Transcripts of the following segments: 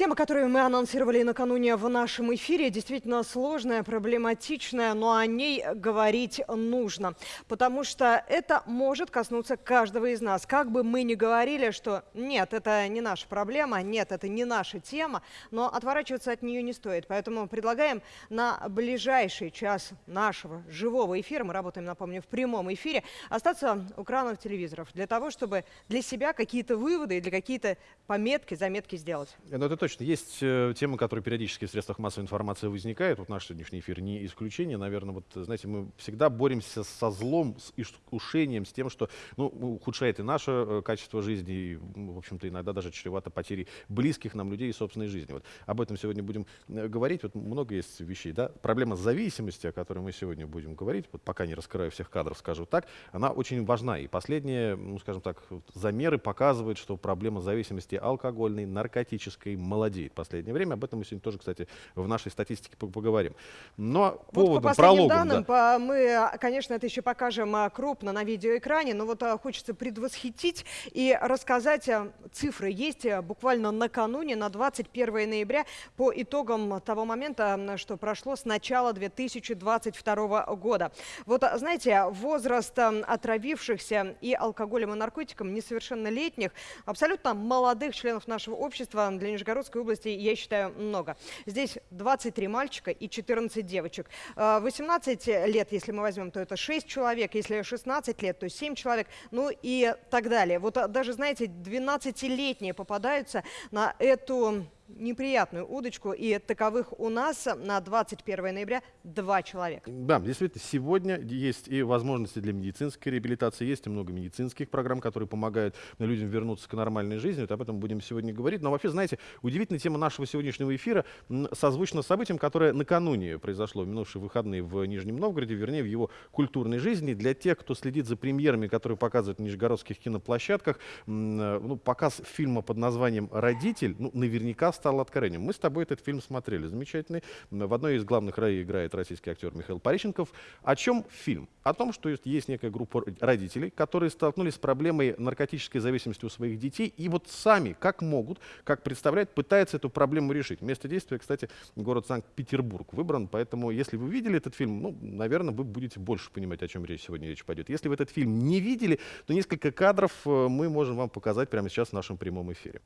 Тема, которую мы анонсировали накануне в нашем эфире, действительно сложная, проблематичная, но о ней говорить нужно, потому что это может коснуться каждого из нас. Как бы мы ни говорили, что нет, это не наша проблема, нет, это не наша тема, но отворачиваться от нее не стоит. Поэтому предлагаем на ближайший час нашего живого эфира, мы работаем, напомню, в прямом эфире, остаться у экранов телевизоров для того, чтобы для себя какие-то выводы и для какие-то пометки, заметки сделать. Ну, это точно. Есть э, темы, которые периодически в средствах массовой информации возникают. Вот наш сегодняшний эфир не исключение. Наверное, вот, знаете, мы всегда боремся со злом, с искушением, с тем, что ну, ухудшает и наше э, качество жизни, и, в общем-то, иногда даже чревато потерей близких нам людей и собственной жизни. Вот об этом сегодня будем э, говорить. Вот много есть вещей. Да? Проблема зависимости, о которой мы сегодня будем говорить, вот пока не раскрываю всех кадров, скажу так, она очень важна. И последние, ну, скажем так, замеры показывают, что проблема зависимости алкогольной, наркотической, молодеет в последнее время. Об этом мы сегодня тоже, кстати, в нашей статистике поговорим. Но вот поводом, по последним прологом, данным, да. мы, конечно, это еще покажем а, крупно на видеоэкране, но вот а, хочется предвосхитить и рассказать а, цифры. Есть буквально накануне, на 21 ноября, по итогам того момента, что прошло с начала 2022 года. Вот, знаете, возраст отравившихся и алкоголем, и наркотиком несовершеннолетних, абсолютно молодых членов нашего общества для Нижегородской области, я считаю, много. Здесь 23 мальчика и 14 девочек. 18 а, лет, если мы возьмем, то это 6 человек, если 16 лет, то 7 человек, ну и так далее. Вот а, даже, знаете, 12-летние попадаются на эту неприятную удочку, и таковых у нас на 21 ноября два человека. Да, действительно, сегодня есть и возможности для медицинской реабилитации, есть и много медицинских программ, которые помогают людям вернуться к нормальной жизни. Вот об этом будем сегодня говорить. Но вообще, знаете, удивительная тема нашего сегодняшнего эфира созвучна событием, которое накануне произошло в минувшие выходные в Нижнем Новгороде, вернее, в его культурной жизни. Для тех, кто следит за премьерами, которые показывают на нижегородских киноплощадках, ну, показ фильма под названием «Родитель», ну, наверняка стал откровением. Мы с тобой этот фильм смотрели, замечательный. В одной из главных ролей играет российский актер Михаил Пореченков. О чем фильм? О том, что есть некая группа родителей, которые столкнулись с проблемой наркотической зависимости у своих детей, и вот сами, как могут, как представляют, пытаются эту проблему решить. Место действия, кстати, город Санкт-Петербург выбран, поэтому если вы видели этот фильм, ну, наверное, вы будете больше понимать, о чем речь сегодня речь пойдет. Если вы этот фильм не видели, то несколько кадров э, мы можем вам показать прямо сейчас в нашем прямом эфире.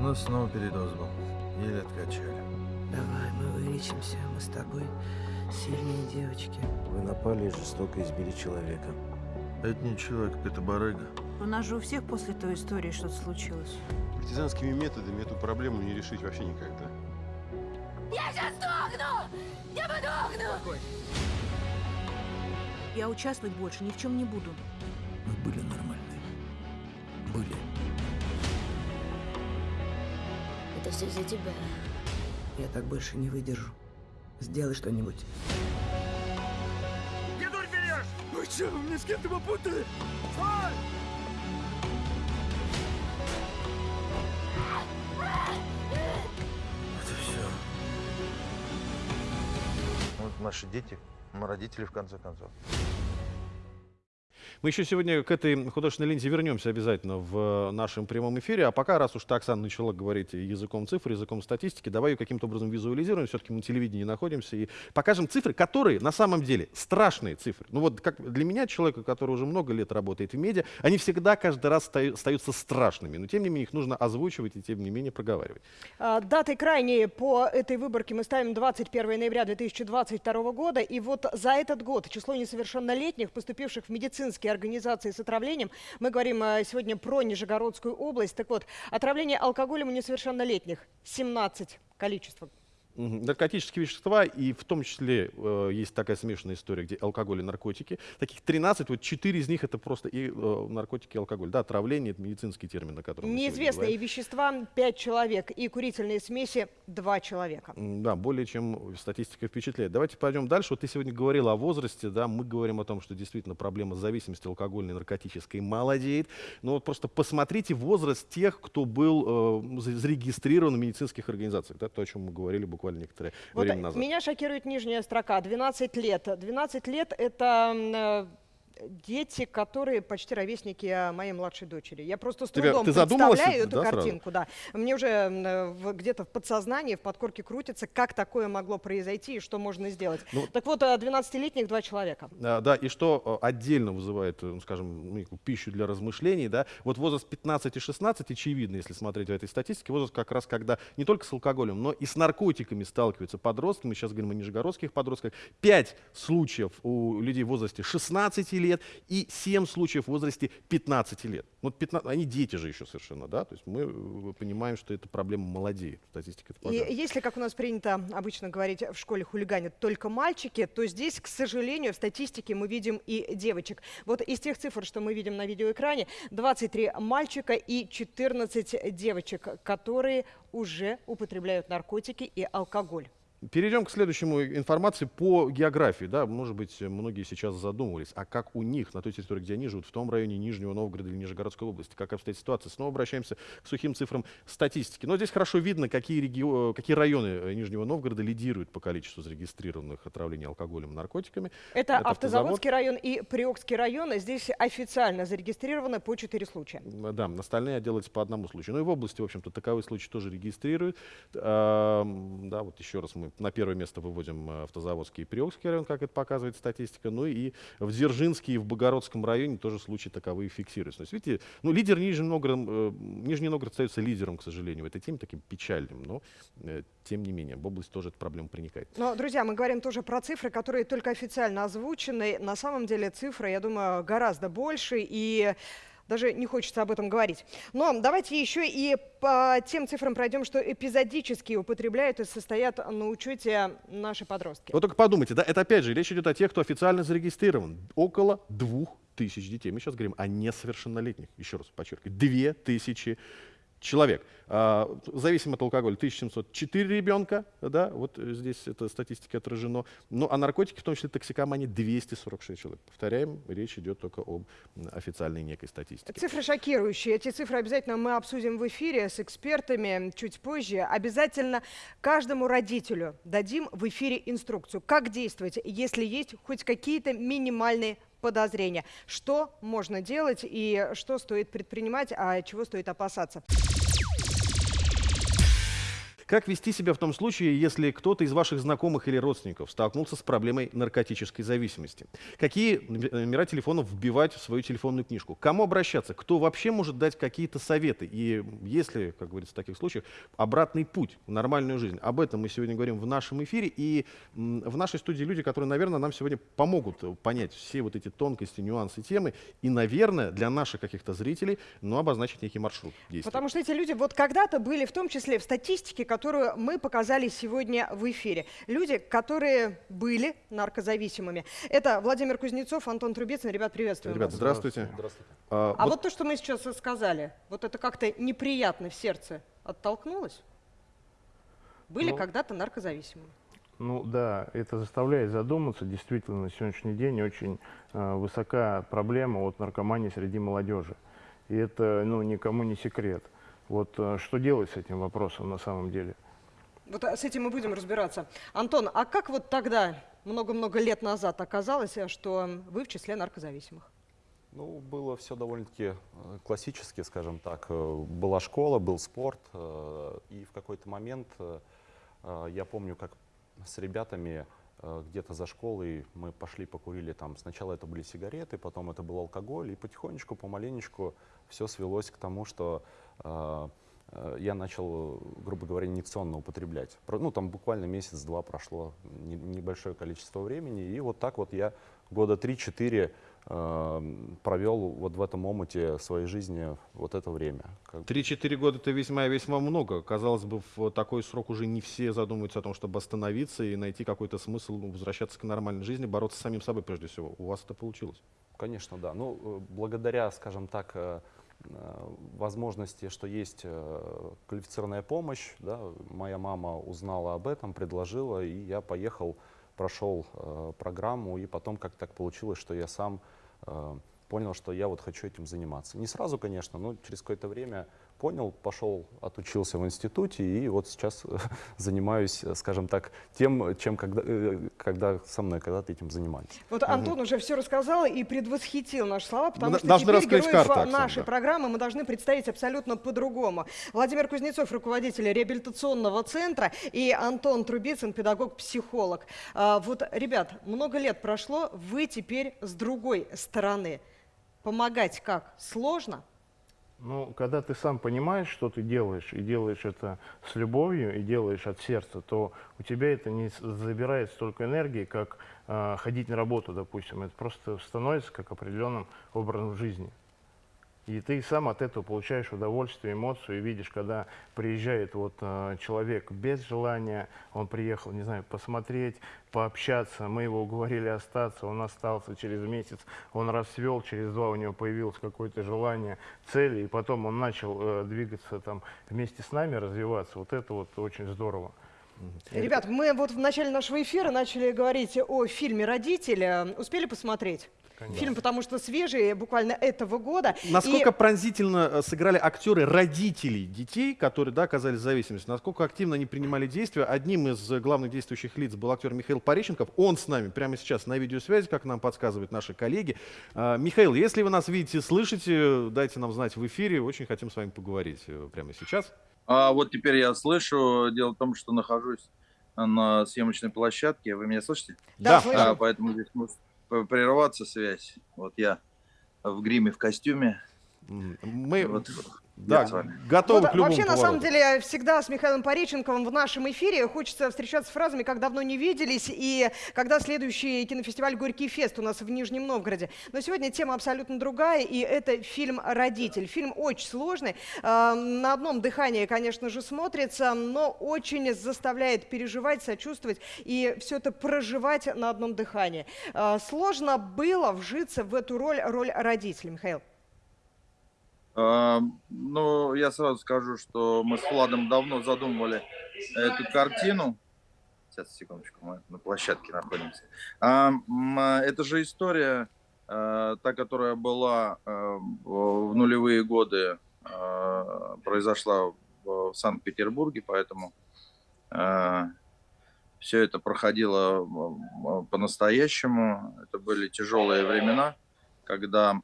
Ну, снова передоз был. Еле откачали. Давай, мы вылечимся. Мы с тобой сильные девочки. Вы напали и жестоко избили человека. Это не человек, это барыга. У нас же у всех после той истории что-то случилось. Партизанскими методами эту проблему не решить вообще никогда. Я сейчас сдохну! Я подохну! Я участвовать больше ни в чем не буду. Мы были нормальные. Были. Это все из-за тебя. Я так больше не выдержу. Сделай что-нибудь. Вы что, вы меня с кем-то попутали? Это все. Вот наши дети, мы родители в конце концов. Мы еще сегодня к этой художественной ленте вернемся обязательно в нашем прямом эфире. А пока, раз уж Оксана начала говорить языком цифр, языком статистики, давай ее каким-то образом визуализируем. Все-таки мы на телевидении находимся. И покажем цифры, которые на самом деле страшные цифры. Ну вот как для меня, человека, который уже много лет работает в медиа, они всегда каждый раз остаются страшными. Но тем не менее их нужно озвучивать и тем не менее проговаривать. А, Даты крайние по этой выборке мы ставим 21 ноября 2022 года. И вот за этот год число несовершеннолетних, поступивших в медицинские организации с отравлением, мы говорим э, сегодня про Нижегородскую область. Так вот, отравление алкоголем у несовершеннолетних 17 количество. Наркотические вещества, и в том числе э, есть такая смешанная история, где алкоголь и наркотики. Таких 13, вот 4 из них это просто и э, наркотики, и алкоголь. Да, отравление, это медицинский термин, о котором Неизвестные вещества 5 человек и курительные смеси 2 человека. Да, более чем статистика впечатляет. Давайте пойдем дальше. Вот ты сегодня говорила о возрасте, да, мы говорим о том, что действительно проблема зависимости алкогольной, наркотической молодеет. Но вот просто посмотрите возраст тех, кто был э, за- зарегистрирован в медицинских организациях. Да, то, о чем мы говорили буквально некоторое Вот время назад. меня шокирует нижняя строка. 12 лет. 12 лет – это э, дети, которые почти ровесники а, моей младшей дочери. Я просто с Тебя- трудом задумалась, представляю эту да, сразу? картинку. Да. Мне уже э, где-то в подсознании, в подкорке крутится, как такое могло произойти и что можно сделать. Ну, так вот, а, 12-летних два человека. А, Да, и что э, отдельно вызывает, э, ну, скажем, ну, пищу для размышлений, да, вот возраст 15 и 16, очевидно, если смотреть в этой статистике, возраст как раз, когда не только с алкоголем, но и с наркотиками сталкиваются подростки, мы сейчас говорим о нижегородских подростках, 5 случаев у людей в возрасте 16 лет и 7 случаев в возрасте 15 лет. Ну, 15, они дети же еще совершенно, да, то есть мы э, понимаем, что это проблема молодеет, статистика это И если, как у нас принято обычно говорить, в школе хулиганят только мальчики, то здесь, к сожалению, в статистике мы видим и девочек. Вот из тех цифр, что мы видим на видеоэкране, 23 мальчика и 14 девочек, которые уже употребляют наркотики и алкоголь. Перейдем к следующему информации по географии. Да, может быть, многие сейчас задумывались, а как у них, на той территории, где они живут, в том районе Нижнего Новгорода или Нижегородской области, как обстоит ситуация. Снова обращаемся к сухим цифрам статистики. Но здесь хорошо видно, какие, регио- какие районы э, Нижнего Новгорода лидируют по количеству зарегистрированных отравлений алкоголем и наркотиками. Это, Это Автозаводский район и Приокский район. Здесь официально зарегистрировано по 4 случая. Да, остальные делаются по одному случаю. Ну и в области, в общем-то, таковые случаи тоже регистрируют. Ам, Да, вот еще раз мы на первое место выводим э, Автозаводский и Приокский район, как это показывает статистика. Ну и в Дзержинске и в Богородском районе тоже случаи таковые фиксируются. То есть, видите, ну, лидер Нижний Новгород, э, Нижний Новгород остается лидером, к сожалению, в этой теме, таким печальным. Но, э, тем не менее, в область тоже эта проблема проникает. Но, друзья, мы говорим тоже про цифры, которые только официально озвучены. На самом деле цифры, я думаю, гораздо больше, и даже не хочется об этом говорить. Но давайте еще и по тем цифрам пройдем, что эпизодически употребляют и состоят на учете наши подростки. Вот только подумайте, да, это опять же речь идет о тех, кто официально зарегистрирован. Около двух тысяч детей. Мы сейчас говорим о несовершеннолетних. Еще раз подчеркиваю. Две тысячи человек. А, зависимо от алкоголя 1704 ребенка, да, вот э, здесь эта статистика отражено. Ну, а наркотики, в том числе токсикомании, 246 человек. Повторяем, речь идет только об официальной некой статистике. Цифры шокирующие. Эти цифры обязательно мы обсудим в эфире с экспертами чуть позже. Обязательно каждому родителю дадим в эфире инструкцию, как действовать, если есть хоть какие-то минимальные подозрения. Что можно делать и что стоит предпринимать, а чего стоит опасаться. Как вести себя в том случае, если кто-то из ваших знакомых или родственников столкнулся с проблемой наркотической зависимости? Какие номе- номера телефонов вбивать в свою телефонную книжку? К Кому обращаться? Кто вообще может дать какие-то советы? И есть ли, как говорится в таких случаях, обратный путь в нормальную жизнь? Об этом мы сегодня говорим в нашем эфире. И в нашей студии люди, которые, наверное, нам сегодня помогут понять все вот эти тонкости, нюансы темы. И, наверное, для наших каких-то зрителей, ну, обозначить некий маршрут действий. Потому что эти люди вот когда-то были в том числе в статистике, которую мы показали сегодня в эфире. Люди, которые были наркозависимыми. Это Владимир Кузнецов, Антон Трубецын. Ребят, приветствую Ребят, вас. здравствуйте. А, А вот вот то, что мы сейчас сказали, вот это как-то неприятно в сердце оттолкнулось? Были Ну. когда-то наркозависимыми. Ну да, это заставляет задуматься. Действительно, на сегодняшний день очень э, высока проблема от наркомании среди молодежи. И это ну, никому не секрет. Вот э, что делать с этим вопросом на самом деле? Вот а, с этим мы будем разбираться. Антон, а как вот тогда, много-много лет назад, оказалось, э, что вы в числе наркозависимых? Ну, было все довольно-таки э, классически, скажем так. Была школа, был спорт, и в какой-то момент я помню, как с ребятами где-то за школой мы пошли покурили там. Сначала это были сигареты, потом это был алкоголь, и потихонечку, помаленечку все свелось к тому, что э, э, я начал, грубо говоря, инъекционно употреблять. Ну, там буквально месяц-два прошло, не- небольшое количество времени, и вот так вот я года 3-4 э, провел вот в этом омуте своей жизни вот это время. 3-4 года это весьма и весьма много. Казалось бы, в такой срок уже не все задумываются о том, чтобы остановиться и найти какой-то смысл ну, возвращаться к нормальной жизни, бороться с самим собой прежде всего. У вас это получилось. Конечно, да. Ну, э, благодаря, скажем так, э, э, возможности, что есть квалифицированная помощь, да, моя мама узнала об этом, предложила, и я поехал, прошел программу, и потом как так получилось, что я сам понял, что я вот хочу этим заниматься. Не сразу, конечно, но через какое-то время понял, пошел, отучился в институте и вот сейчас занимаюсь, э, скажем так, тем, чем когда, э, когда со мной когда-то этим занимались. Вот Антон уже все рассказал и предвосхитил наши слова, потому Мы что должны теперь героев карты, Оксана, нашей да. программы мы должны представить абсолютно по-другому. Владимир Кузнецов, руководитель реабилитационного центра, и Антон Трубицын, педагог-психолог. А, Вот, ребят, много лет прошло, вы теперь с другой стороны. Помогать как? Сложно? Ну, когда ты сам понимаешь, что ты делаешь, и делаешь это с любовью, и делаешь от сердца, то у тебя это не забирает столько энергии, как э, ходить на работу, допустим. Это просто становится как определенным образом жизни. И ты сам от этого получаешь удовольствие, эмоцию, и видишь, когда приезжает вот э, человек без желания, он приехал, не знаю, посмотреть, пообщаться, мы его уговорили остаться, он остался через месяц, он расцвел, через два у него появилось какое-то желание, цели, и потом он начал э, двигаться там вместе с нами, развиваться. Вот это вот очень здорово. Ребят, мы вот в начале нашего эфира начали говорить о фильме «Родители». Успели посмотреть? Фильм, потому что свежий, буквально этого года. Насколько И- пронзительно э, сыграли актеры родителей детей, которые да, оказались в зависимости, насколько активно они принимали действия. Одним из э, главных действующих лиц был актер Михаил Пореченков. Он с нами прямо сейчас на видеосвязи, как нам подсказывают наши коллеги. А, Михаил, если вы нас видите, слышите, дайте нам знать в эфире. Очень хотим с вами поговорить э, прямо сейчас. А вот теперь я слышу. Дело в том, что нахожусь на съемочной площадке. Вы меня слышите? Да, слышим. А, поэтому здесь прерваться связь. Вот я в гриме, в костюме. Мы Вот да, готовы Вот, к любому вообще, на самом повороту. деле, всегда с Михаилом Пореченковым в нашем эфире хочется встречаться с фразами «как давно не виделись» и «когда следующий кинофестиваль «Горький фест» у нас в Нижнем Новгороде». Но сегодня тема абсолютно другая, и это фильм «Родитель». Фильм очень сложный, э, на одном дыхании, конечно же, смотрится, но очень заставляет переживать, сочувствовать и все это проживать на одном дыхании. Э, Сложно было вжиться в эту роль, роль родителя, Михаил. Ну, я сразу скажу, что мы с Владом давно задумывали эту картину. Сейчас, секундочку, мы на площадке находимся. Это же история, а, та, которая была а, в нулевые годы, а, произошла в Санкт-Петербурге, поэтому все это проходило по-настоящему. Это были тяжелые времена, когда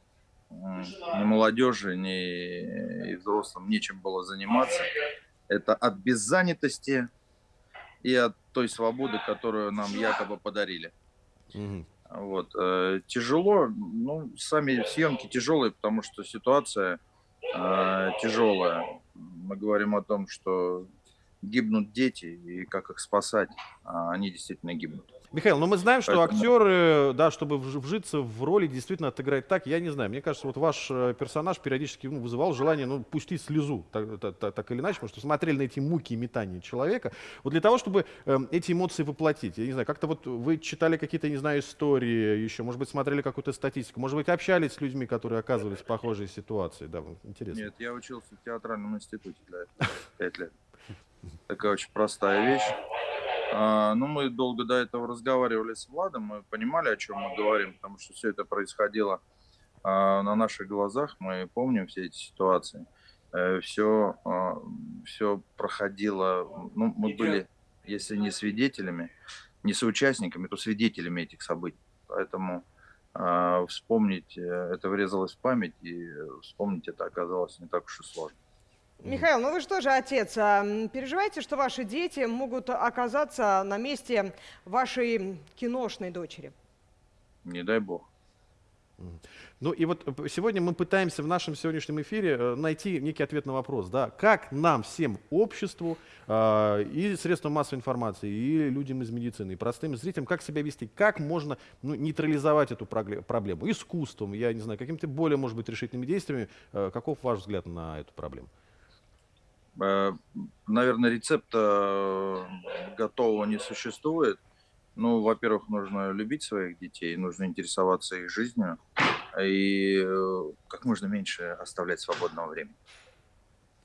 ни молодежи, ни и взрослым нечем было заниматься. Это от беззанятости и от той свободы, которую нам якобы подарили. Вот. э, Тяжело, ну, сами съемки тяжелые, потому что ситуация э, тяжелая. Мы говорим о том, что гибнут дети, и как их спасать, а они действительно гибнут. Михаил, ну мы знаем, что актеры, да, чтобы вж- вжиться в роли, действительно отыграть так, я не знаю. Мне кажется, вот ваш э, персонаж периодически ну, вызывал желание, ну, пустить слезу, так, так- так- или иначе, потому что смотрели на эти муки и метания человека. Вот для того, чтобы эм, эти эмоции воплотить, я не знаю, как-то вот вы читали какие-то, не знаю, истории еще, может быть, смотрели какую-то статистику, может быть, общались с людьми, которые оказывались в похожей ситуации, да, интересно. Нет, я учился в театральном институте для этого, пять лет. Такая очень простая вещь. А, ну, мы долго до этого разговаривали с Владом, мы понимали, о чем мы говорим, потому что все это происходило а, на наших глазах, мы помним все эти ситуации. все, все проходило, ну, мы были, если не свидетелями, не соучастниками, то свидетелями этих событий. Поэтому а, вспомнить, э, это врезалось в память, и э, вспомнить это оказалось не так уж и сложно. Михаил, ну вы же тоже отец. А, Переживаете, что ваши дети могут оказаться на месте вашей киношной дочери? Не дай бог. Ну и вот э, сегодня мы пытаемся в нашем сегодняшнем эфире э, найти некий ответ на вопрос, да, как нам всем, обществу, э, и средствам массовой информации, и людям из медицины, и простым зрителям, как себя вести, как можно ну, нейтрализовать эту проблему искусством, я не знаю, какими-то более, может быть, решительными действиями. Э, каков ваш взгляд на эту проблему? Э, Наверное, рецепта э, готового не существует. Ну, во-первых, нужно любить своих детей, нужно интересоваться их жизнью и э, как можно меньше оставлять свободного времени.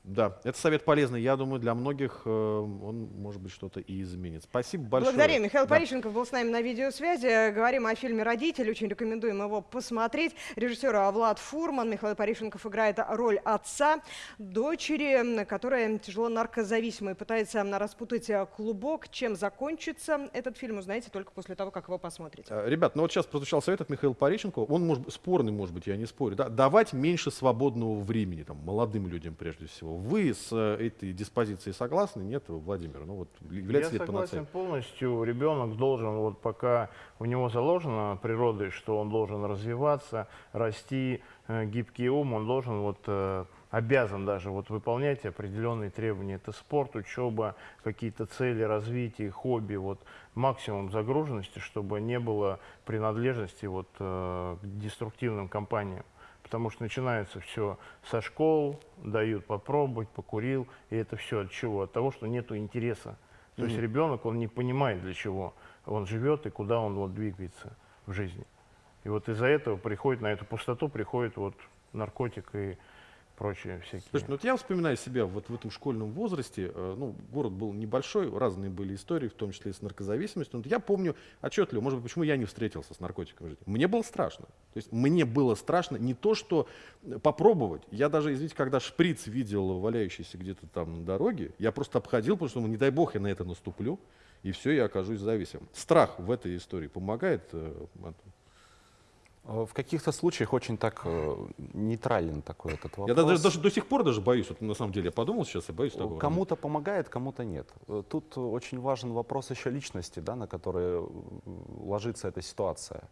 Да, это совет полезный. Я думаю, для многих э, он, может быть, что-то и изменит. Спасибо большое. Благодарим. Михаил Да. Порищенков был с нами на видеосвязи. Говорим о фильме «Родители». Очень рекомендуем его посмотреть. Режиссер Влад Фурман. Михаил Порищенков играет роль отца дочери, которая тяжело наркозависима и пытается распутать клубок. Чем закончится этот фильм, узнаете только после того, как его посмотрите. Э, Ребят, ну вот сейчас прозвучал совет от Михаила Пореченко. Он может спорный, может быть, я не спорю. Да? Давать меньше свободного времени там, молодым людям прежде всего. Вы с э, этой диспозицией согласны? Нет, Владимир? Ну вот является Я ли согласен полностью. Ребенок должен, вот пока в него заложено природой, что он должен развиваться, расти, э, гибкий ум, он должен вот э, обязан даже вот выполнять определенные требования. Это спорт, учеба, какие-то цели развития, хобби, вот максимум загруженности, чтобы не было принадлежности вот к деструктивным компаниям. Потому что начинается все со школ, дают попробовать, покурил, и это все от чего? От того, что нету интереса. То есть Мгм. ребенок, он не понимает, для чего он живет и куда он вот двигается в жизни. И вот из-за этого приходит, на эту пустоту приходит вот наркотик и прочие всякие. Слушайте, ну вот я вспоминаю себя вот в этом школьном возрасте. э, Ну, город был небольшой, разные были истории, в том числе и с наркозависимостью. Но я помню отчетливо, может быть, почему я не встретился с наркотиками в жизни. Мне было страшно. То есть мне было страшно не то, что попробовать. Я даже, извините, когда шприц видел валяющийся где-то там на дороге, я просто обходил, потому что, ну, не дай бог, я на это наступлю, и все, я окажусь зависимым. Страх в этой истории помогает, э? Э, В каких-то случаях очень так э, нейтрален такой этот вопрос. Я даже, даже до сих пор даже боюсь, вот на самом деле я подумал сейчас, я боюсь такого. Кому-то помогает, кому-то нет. Э, Тут очень важен вопрос еще личности, да, на который э, ложится эта ситуация.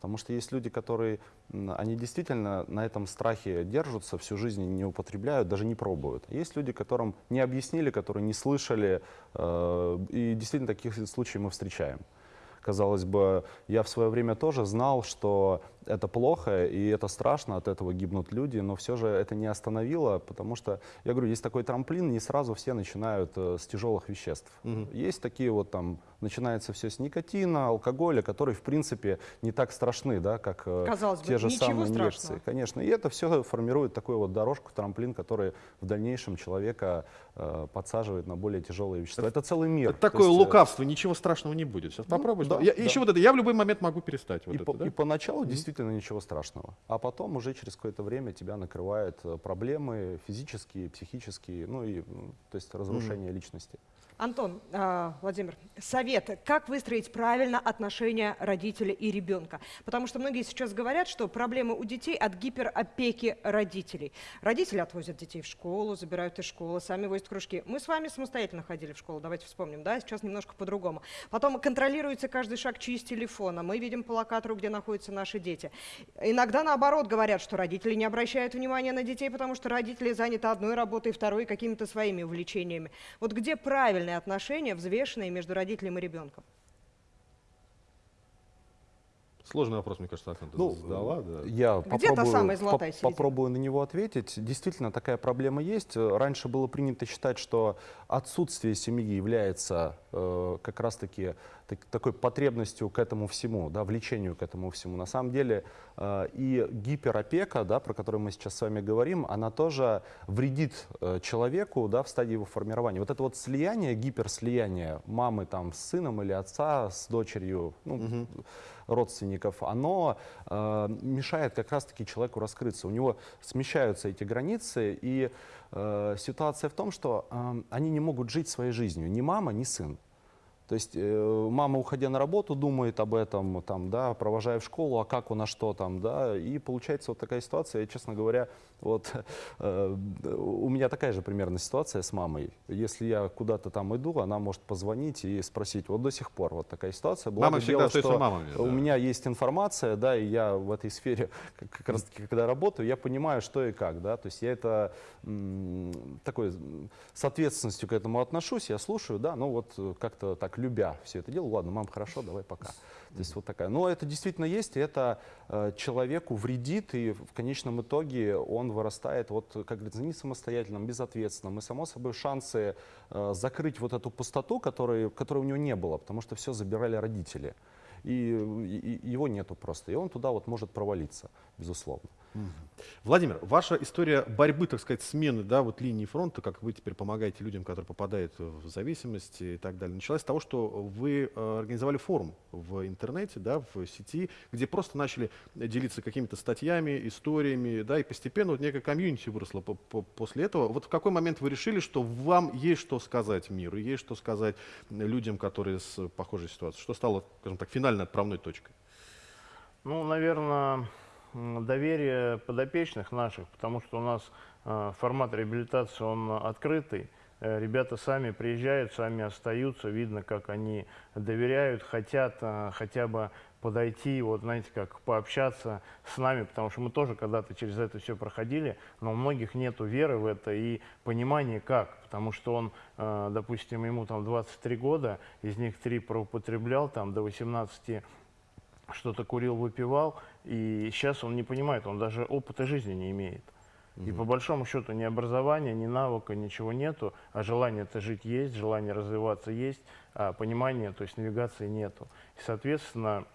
Потому что есть люди, которые, они действительно на этом страхе держатся, всю жизнь не употребляют, даже не пробуют. Есть люди, которым не объяснили, которые не слышали, э, и действительно таких случаев мы встречаем. Казалось бы, я в свое время тоже знал, что это плохо и это страшно, от этого гибнут люди, но все же это не остановило, потому что, я говорю, есть такой трамплин, не сразу все начинают э, с тяжелых веществ. Есть такие вот там, начинается все с никотина, алкоголя, которые, в принципе, не так страшны, да, как э, Казалось бы, те же ничего самые страшного. инъекции. Конечно, и это все формирует такую вот дорожку, трамплин, который в дальнейшем человека э, подсаживает на более тяжелые вещества. Это целый мир. Это То такое есть, э, лукавство, ничего страшного не будет. Сейчас попробуй. да, я, да. Еще вот это, я в любой момент могу перестать. Вот и, это, по- да? и поначалу действительно ничего страшного. А потом уже через какое-то время тебя накрывают э, проблемы физические, психические, ну и то есть разрушение личности. Антон, а, Владимир, совет, как выстроить правильно отношения родителя и ребенка? Потому что многие сейчас говорят, что проблемы у детей от гиперопеки родителей. Родители отвозят детей в школу, забирают из школы, сами возят кружки. Мы с вами самостоятельно ходили в школу, давайте вспомним, да, сейчас немножко по-другому. Потом контролируется каждый шаг чьи телефона, мы видим по локатору, где находятся наши дети. Иногда наоборот говорят, что родители не обращают внимания на детей, потому что родители заняты одной работой, второй какими-то своими увлечениями. Вот где правильные отношения, взвешенные между родителем и ребенком? Сложный вопрос, мне кажется, ты Ну, задала. Да. Я Где та попробую, самая золотая середина? попробую на него ответить. Действительно, такая проблема есть. Раньше было принято считать, что отсутствие семьи является э, как раз-таки так- такой потребностью к этому всему, да, влечению к этому всему. На самом деле э, и гиперопека, да, про которую мы сейчас с вами говорим, она тоже вредит э, человеку да, в стадии его формирования. Вот это вот слияние, гиперслияние мамы там, с сыном или отца с дочерью, ну, родственников, оно э, мешает как раз-таки человеку раскрыться. У него смещаются эти границы, и э, ситуация в том, что э, они не могут жить своей жизнью, ни мама, ни сын. То есть э, мама, уходя на работу, думает об этом, там, да, провожая в школу, а как у нас что там, да, и получается вот такая ситуация, я, честно говоря, вот э, у меня такая же примерно ситуация с мамой. Если я куда-то там иду, она может позвонить и спросить, вот до сих пор вот такая ситуация. Благо Мамы всегда дело, что мамами, У да. меня есть информация, да, и я в этой сфере, как, раз таки, когда работаю, я понимаю, что и как, да, то есть я это такой с ответственностью к этому отношусь, я слушаю, да, ну вот как-то так любя все это делаю, ладно, мам, хорошо, давай пока. То есть вот такая. Но это действительно есть, и это э, человеку вредит, и в конечном итоге он вырастает, вот, как говорится, не самостоятельным, безответственным. И, само собой, шансы э, закрыть вот эту пустоту, которой, которой у него не было, потому что все забирали родители. И- и его нету просто. И он туда вот может провалиться, безусловно. Владимир, ваша история борьбы, так сказать, смены да, вот линии фронта, как вы теперь помогаете людям, которые попадают в зависимость и так далее, началась с того, что вы э, организовали форум в интернете, да, в сети, где просто начали делиться какими-то статьями, историями, да, и постепенно вот некая комьюнити выросла по- по- после этого. Вот в какой момент вы решили, что вам есть что сказать миру, есть что сказать людям, которые с похожей ситуацией? Что стало, скажем так, финальной отправной точкой? Ну, наверное, доверие подопечных наших, потому что у нас э, формат реабилитации, он открытый. Э, Ребята сами приезжают, сами остаются, видно, как они доверяют, хотят э, хотя бы подойти, вот знаете, как пообщаться с нами, потому что мы тоже когда-то через это все проходили, но у многих нету веры в это и понимания как, потому что он, допустим, ему там 23 года, из них 3 проупотреблял, там до 18 что-то курил, выпивал, и сейчас он не понимает, он даже опыта жизни не имеет. И по большому счету ни образования, ни навыка, ничего нету, а желание-то жить есть, желание развиваться есть, а понимания, то есть навигации нету. И, соответственно,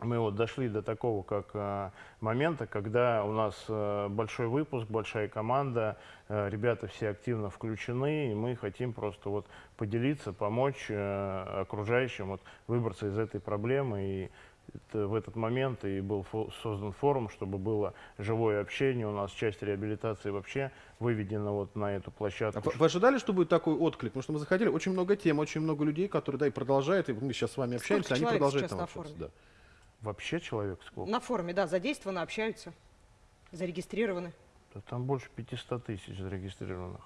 мы вот дошли до такого как а, момента, когда у нас а, большой выпуск, большая команда, а, ребята все активно включены, и мы хотим просто вот поделиться, помочь окружающим вот, выбраться из этой проблемы. И это в этот момент и был фо- создан форум, чтобы было живое общение. У нас часть реабилитации вообще выведена вот на эту А площадку. вы- вы ожидали, что будет такой отклик? Потому что мы заходили, очень много тем, очень много людей, которые, да, и продолжают, и мы сейчас с вами общаемся, Сколько они продолжают там на общаться. форуме? Да. Вообще человек сколько? На форуме, да, задействованы, общаются, зарегистрированы. Да там больше 500 тысяч зарегистрированных.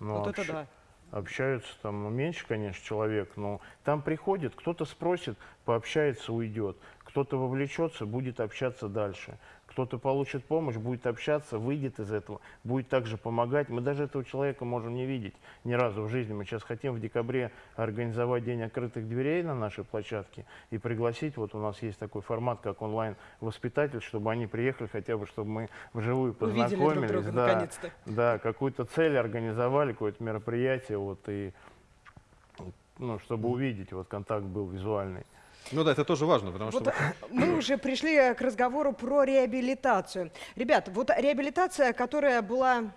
Но вот это общ- да. Общаются там ну, меньше, конечно, человек, но там приходит, кто-то спросит, пообщается, уйдет. Кто-то вовлечется, будет общаться дальше. Кто-то получит помощь, будет общаться, выйдет из этого, будет также помогать. Мы даже этого человека можем не видеть ни разу в жизни. Мы сейчас хотим в декабре организовать День открытых дверей на нашей площадке и пригласить, вот у нас есть такой формат, как онлайн-воспитатель, чтобы они приехали хотя бы, чтобы мы вживую Увидели друг познакомились. друга, да, да, какую-то цель организовали, какое-то мероприятие, вот, и, ну, чтобы увидеть, вот, контакт был визуальный. Ну да, это тоже важно, потому Вот что... э, мы уже пришли э, к разговору про реабилитацию. Ребят, вот реабилитация, которая была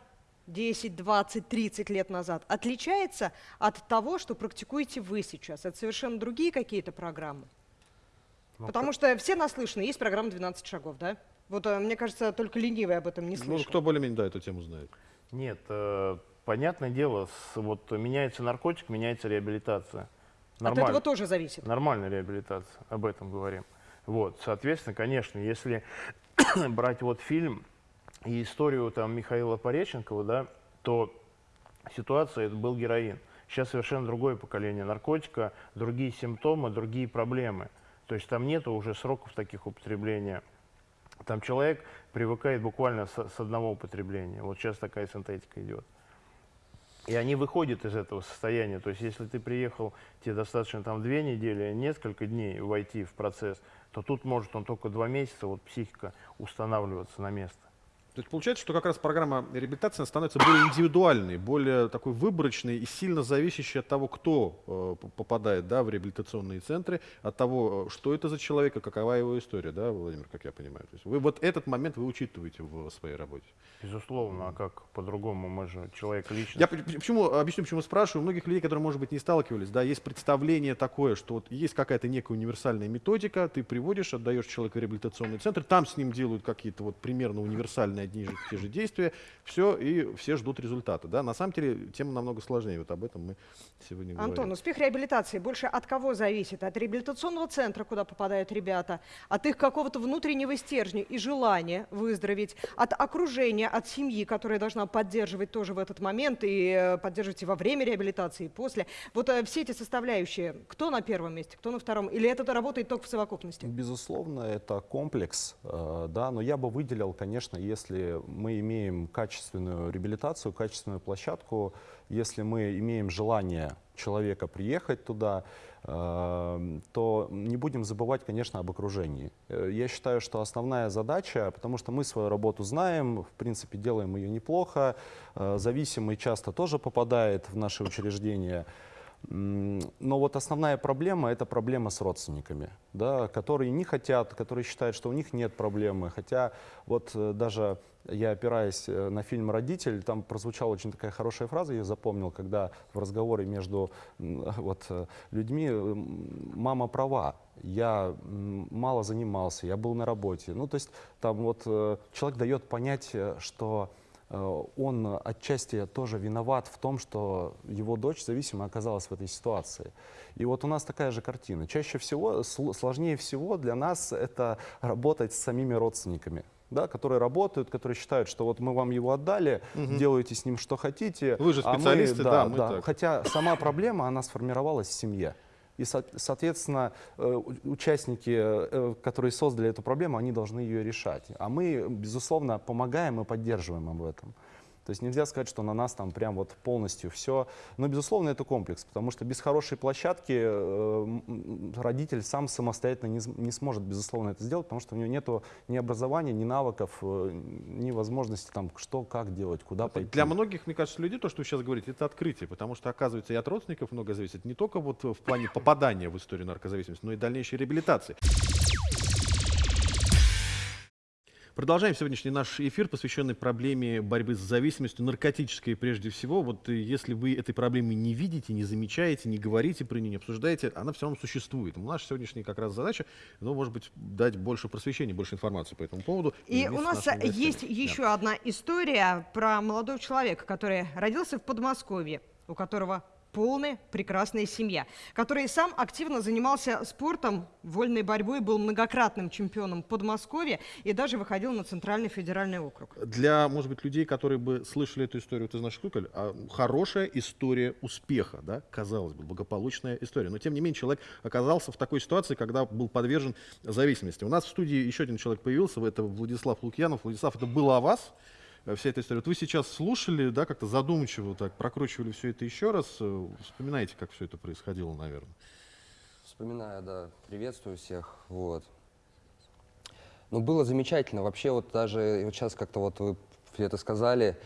10, 20, 30 лет назад, отличается от того, что практикуете вы сейчас? Это совершенно другие какие-то программы? Ну, Потому что все наслышаны, есть программа «12 шагов», да? Вот э, мне кажется, только ленивый об этом не Ну, слышал. кто более-менее, да, эту тему знает. Нет, э, понятное дело, с, вот меняется наркотик, меняется реабилитация. От этого тоже зависит. Нормальная реабилитация, об этом говорим. Вот, соответственно, конечно, если брать вот фильм и историю там Михаила Пореченкова, да, то ситуация это был героин. Сейчас совершенно другое поколение наркотика, другие симптомы, другие проблемы. То есть там нету уже сроков таких употребления. Там человек привыкает буквально с, с одного употребления. Вот сейчас такая синтетика идет. И они выходят из этого состояния. То есть, если ты приехал, тебе достаточно там две недели, несколько дней войти в процесс, то тут может он только два месяца, вот психика устанавливаться на место. То есть получается, что как раз программа реабилитации становится более индивидуальной, более такой выборочной и сильно зависящей от того, кто э, попадает да, в реабилитационные центры, от того, э, что это за человек и какова его история, да, Владимир, как я понимаю. То есть вы вот этот момент вы учитываете в своей работе. Безусловно, а как по-другому? Мы же человек лично. Я почему, объясню, почему спрашиваю. У многих людей, которые, может быть, не сталкивались, да, есть представление такое, что вот есть какая-то некая универсальная методика, ты приводишь, отдаешь человека в реабилитационный центр, там с ним делают какие-то вот примерно универсальные одни и же те же действия, все, и все ждут результата. Да? На самом деле тема намного сложнее, вот об этом мы сегодня говорим. Антон, успех реабилитации больше от кого зависит? От реабилитационного центра, куда попадают ребята, от их какого-то внутреннего стержня и желания выздороветь, от окружения, от семьи, которая должна поддерживать тоже в этот момент и э, поддерживать и во время реабилитации, и после. Вот э, все эти составляющие, кто на первом месте, кто на втором, или это работает только в совокупности? Безусловно, это комплекс, э, да, но я бы выделил, конечно, если мы имеем качественную реабилитацию, качественную площадку, если мы имеем желание человека приехать туда, э, то не будем забывать, конечно, об окружении. Э, Я считаю, что основная задача, потому что мы свою работу знаем, в принципе, делаем ее неплохо, э, зависимый часто тоже попадает в наши учреждения, Но вот основная проблема – это проблема с родственниками, да, которые не хотят, которые считают, что у них нет проблемы. Хотя вот э, даже я опираясь э, на фильм «Родитель», там прозвучала очень такая хорошая фраза, я запомнил, когда в разговоре между вот, э, людьми «мама права». Я мало занимался, я был на работе. Ну, то есть там вот человек дает понять, что он отчасти тоже виноват в том, что его дочь зависимо оказалась в этой ситуации. И вот у нас такая же картина. Чаще всего, сл- сложнее всего для нас это работать с самими родственниками. Да, которые работают, которые считают, что вот мы вам его отдали, Мгм. делайте с ним что хотите. Вы же а мы- специалисты, да, мы да. так. Хотя сама проблема, она сформировалась в семье. И, со- соответственно, э, участники, э, которые создали эту проблему, они должны ее решать. А мы, безусловно, помогаем и поддерживаем об этом. То есть нельзя сказать, что на нас там прям вот полностью все. Но, безусловно, это комплекс, потому что без хорошей площадки э, родитель сам самостоятельно не, не сможет, безусловно, это сделать, потому что у него нет ни образования, ни навыков, э, ни возможности там что, как делать, куда пойти. Для многих, мне кажется, людей то, что вы сейчас говорите, это открытие, потому что, оказывается, и от родственников много зависит не только вот в плане попадания в историю наркозависимости, но и дальнейшей реабилитации. Продолжаем сегодняшний наш эфир, посвященный проблеме борьбы с зависимостью, наркотической прежде всего. Вот э, если вы этой проблемы не видите, не замечаете, не говорите про нее, не обсуждаете, она все равно существует. Наша сегодняшняя как раз задача, ну, может быть, дать больше просвещения, больше информации по этому поводу. И у нас есть Да. еще одна история про молодого человека, который родился в Подмосковье, у которого полная прекрасная семья, который сам активно занимался спортом, вольной борьбой, был многократным чемпионом Подмосковья и даже выходил на Центральный федеральный округ. для, может быть, людей, которые бы слышали эту историю, ты знаешь, Куколь, а, хорошая история успеха, да, казалось бы, благополучная история. Но, тем не менее, человек оказался в такой ситуации, когда был подвержен зависимости. У нас в студии еще один человек появился, это Владислав Лукьянов. Владислав, это было о вас, вся эта история. Вот вы сейчас слушали, да, как-то задумчиво так прокручивали все это еще раз. э, Вспоминаете, как все это происходило, наверное. Вспоминаю, да, приветствую всех, вот. Ну, было замечательно, вообще вот даже вот сейчас как-то вот вы это сказали,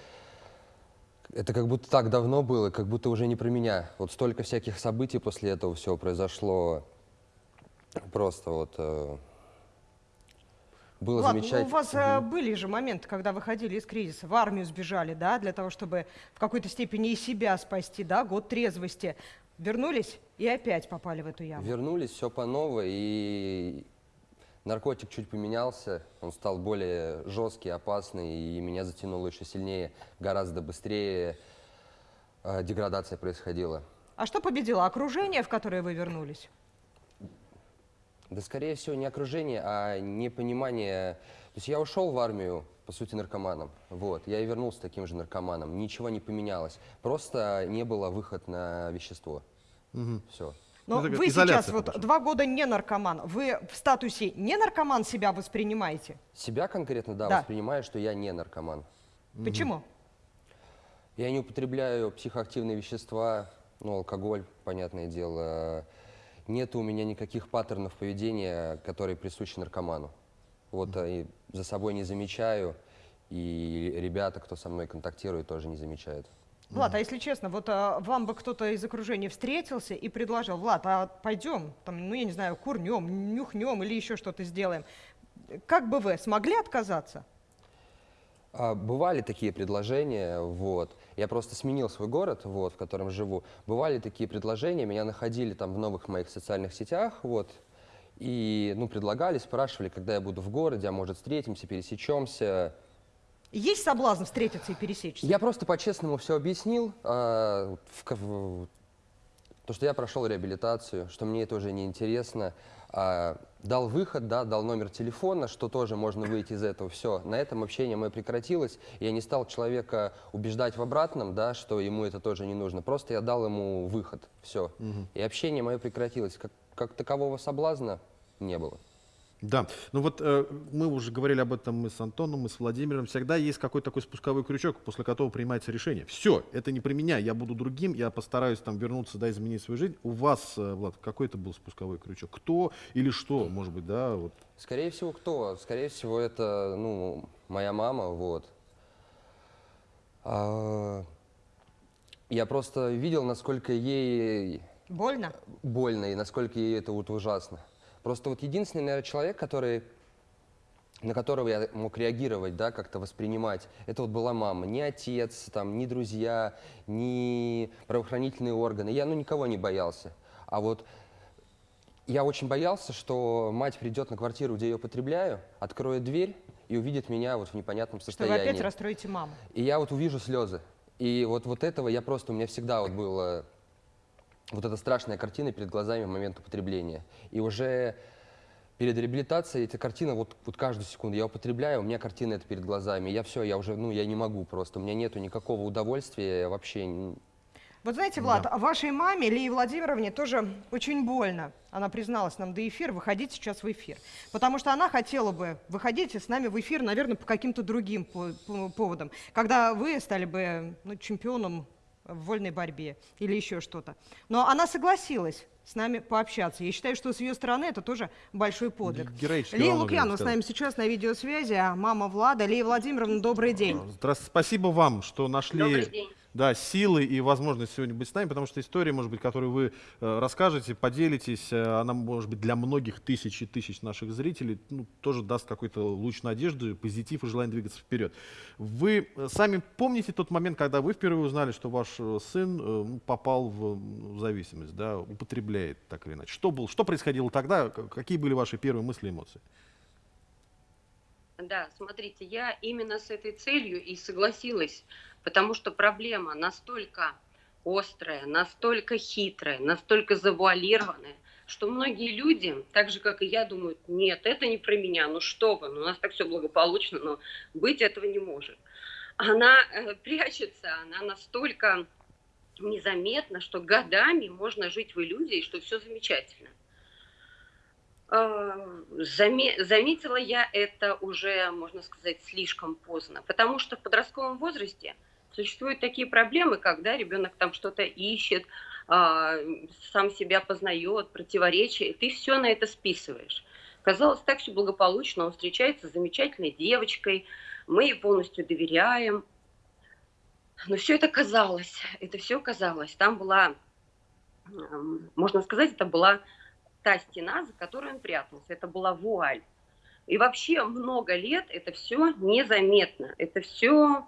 это как будто так давно было, как будто уже не про меня. Вот столько всяких событий после этого всего произошло, просто вот было Влад, ну, замечательно. у вас э, были же моменты, когда выходили из кризиса, в армию сбежали, да, для того, чтобы в какой-то степени и себя спасти, да, год трезвости. Вернулись и опять попали в эту яму. Вернулись, все по новой, и наркотик чуть поменялся, он стал более жесткий, опасный, и меня затянуло еще сильнее, гораздо быстрее э, деградация происходила. А что победило? Окружение, в которое вы вернулись? Да, скорее всего, не окружение, а непонимание. То есть я ушел в армию, по сути, наркоманом. Вот. Я и вернулся таким же наркоманом. Ничего не поменялось. Просто не было выход на вещество. Все. Но Ну, вы сейчас вот два года не наркоман. Вы в статусе не наркоман себя воспринимаете? Себя конкретно, да, Да. воспринимаю, что я не наркоман. Почему? Я не употребляю психоактивные вещества, ну, алкоголь, понятное дело. Нет у меня никаких паттернов поведения, которые присущи наркоману. Вот а, и за собой не замечаю, и ребята, кто со мной контактирует, тоже не замечают. Влад, а если честно, вот а, вам бы кто-то из окружения встретился и предложил, Влад, а пойдем, там, ну я не знаю, курнем, нюхнем или еще что-то сделаем. Как бы вы смогли отказаться? А, бывали такие предложения, вот. Я просто сменил свой город, вот, в котором живу. Бывали такие предложения, меня находили там в новых моих социальных сетях, вот. И, ну, предлагали, спрашивали, когда я буду в городе, а может встретимся, пересечемся. Есть соблазн встретиться и пересечься? Я просто по-честному все объяснил. а, в в- то, что я прошел реабилитацию, что мне это уже не интересно. А, дал выход, да, дал номер телефона, что тоже можно выйти из этого. Все, на этом общение мое прекратилось. Я не стал человека убеждать в обратном, да, что ему это тоже не нужно. Просто я дал ему выход. Все. И общение мое прекратилось. Как, как такового соблазна не было. Да, ну вот э, мы уже говорили об этом мы с Антоном, мы с Владимиром. Всегда есть какой-то такой спусковой крючок, после которого принимается решение. Все, это не про меня, я буду другим, я постараюсь там вернуться, да, изменить свою жизнь. У вас, э, Влад, какой это был спусковой крючок? Кто или что, может быть, да, вот. Скорее всего, кто? Скорее всего, это, ну, моя мама, вот. А, Я просто видел, насколько ей Больно? больно и насколько ей это вот ужасно. Просто вот единственный, наверное, человек, который, на которого я мог реагировать, да, как-то воспринимать, это вот была мама. Ни отец, там, ни друзья, ни правоохранительные органы. Я, ну, никого не боялся. А вот я очень боялся, что мать придет на квартиру, где я употребляю, откроет дверь и увидит меня вот в непонятном Что вы состоянии. опять расстроите маму. И я вот увижу слезы. И вот, вот этого я просто, у меня всегда вот было вот эта страшная картина перед глазами в момент употребления. И уже перед реабилитацией эта картина, вот, вот каждую секунду я употребляю, у меня картина это перед глазами. Я все, я уже, ну, я не могу просто, у меня нету никакого удовольствия вообще. Вот знаете, Влад, а вашей маме, Лии Владимировне, тоже очень больно. Она призналась нам до эфира, выходить сейчас в эфир. Потому что она хотела бы выходить с нами в эфир, наверное, по каким-то другим по- по- поводам. Когда вы стали бы ну, чемпионом в вольной борьбе или еще что-то. Но она согласилась с нами пообщаться. Я считаю, что с ее стороны это тоже большой подвиг. Лия Лукьянова с нами сейчас на видеосвязи, а мама Влада. Лия Владимировна, добрый день. Здравствуйте, спасибо вам, что нашли Добрый день. Да, силы и возможность сегодня быть с нами, потому что история, может быть, которую вы э, расскажете, поделитесь, э, она, может быть, для многих тысяч и тысяч наших зрителей ну, тоже даст какой-то луч надежды, позитив и желание двигаться вперед. Вы э, сами помните тот момент, когда вы впервые узнали, что ваш сын ну, попал в, зависимость, да, употребляет так или иначе? Что, было, что происходило тогда? Какие были ваши первые мысли и эмоции? Да, смотрите, я именно с этой целью и согласилась, потому что проблема настолько острая, настолько хитрая, настолько завуалированная, что многие люди, так же как и я, думают, нет, это не про меня, ну что вы, ну у нас так все благополучно, но быть этого не может. Она э, прячется, она настолько незаметна, что годами можно жить в иллюзии, что все замечательно. Заме- Заметила я это уже, можно сказать, слишком поздно, потому что в подростковом возрасте существуют такие проблемы, когда ребенок там что-то ищет, а, сам себя познает, противоречия, и ты все на это списываешь. Казалось, так все благополучно, он встречается с замечательной девочкой, мы ей полностью доверяем. Но все это казалось, это все казалось. Там была, можно сказать, это была та стена, за которой он прятался. Это была вуаль. И вообще много лет это все незаметно. Это все,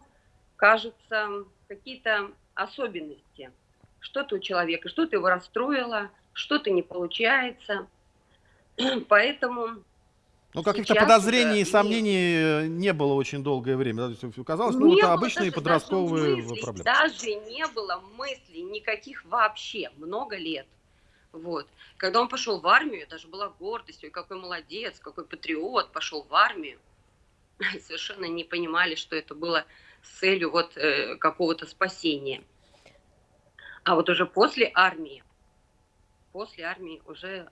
кажется, какие-то особенности. Что-то у человека, что-то его расстроило, что-то не получается. Поэтому Ну, каких-то подозрений и сомнений э, не было очень долгое время. Казалось, ну, это обычные даже- подростковые даже мыслей, проблемы. Даже не было мыслей никаких вообще, много лет. Вот. Когда он пошел в армию, даже была гордость, ой, какой молодец, какой патриот, пошел в армию. Совершенно не понимали, что это было с целью вот э, какого-то спасения. А вот уже после армии, после армии уже,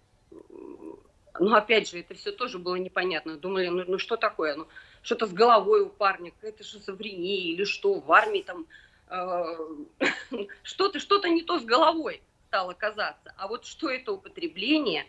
ну опять же, это все тоже было непонятно. Думали, ну, ну что такое, ну что-то с головой у парня, какая-то шизофрения или что, в армии там э, что-то, что-то не то с головой стало казаться. А вот что это употребление,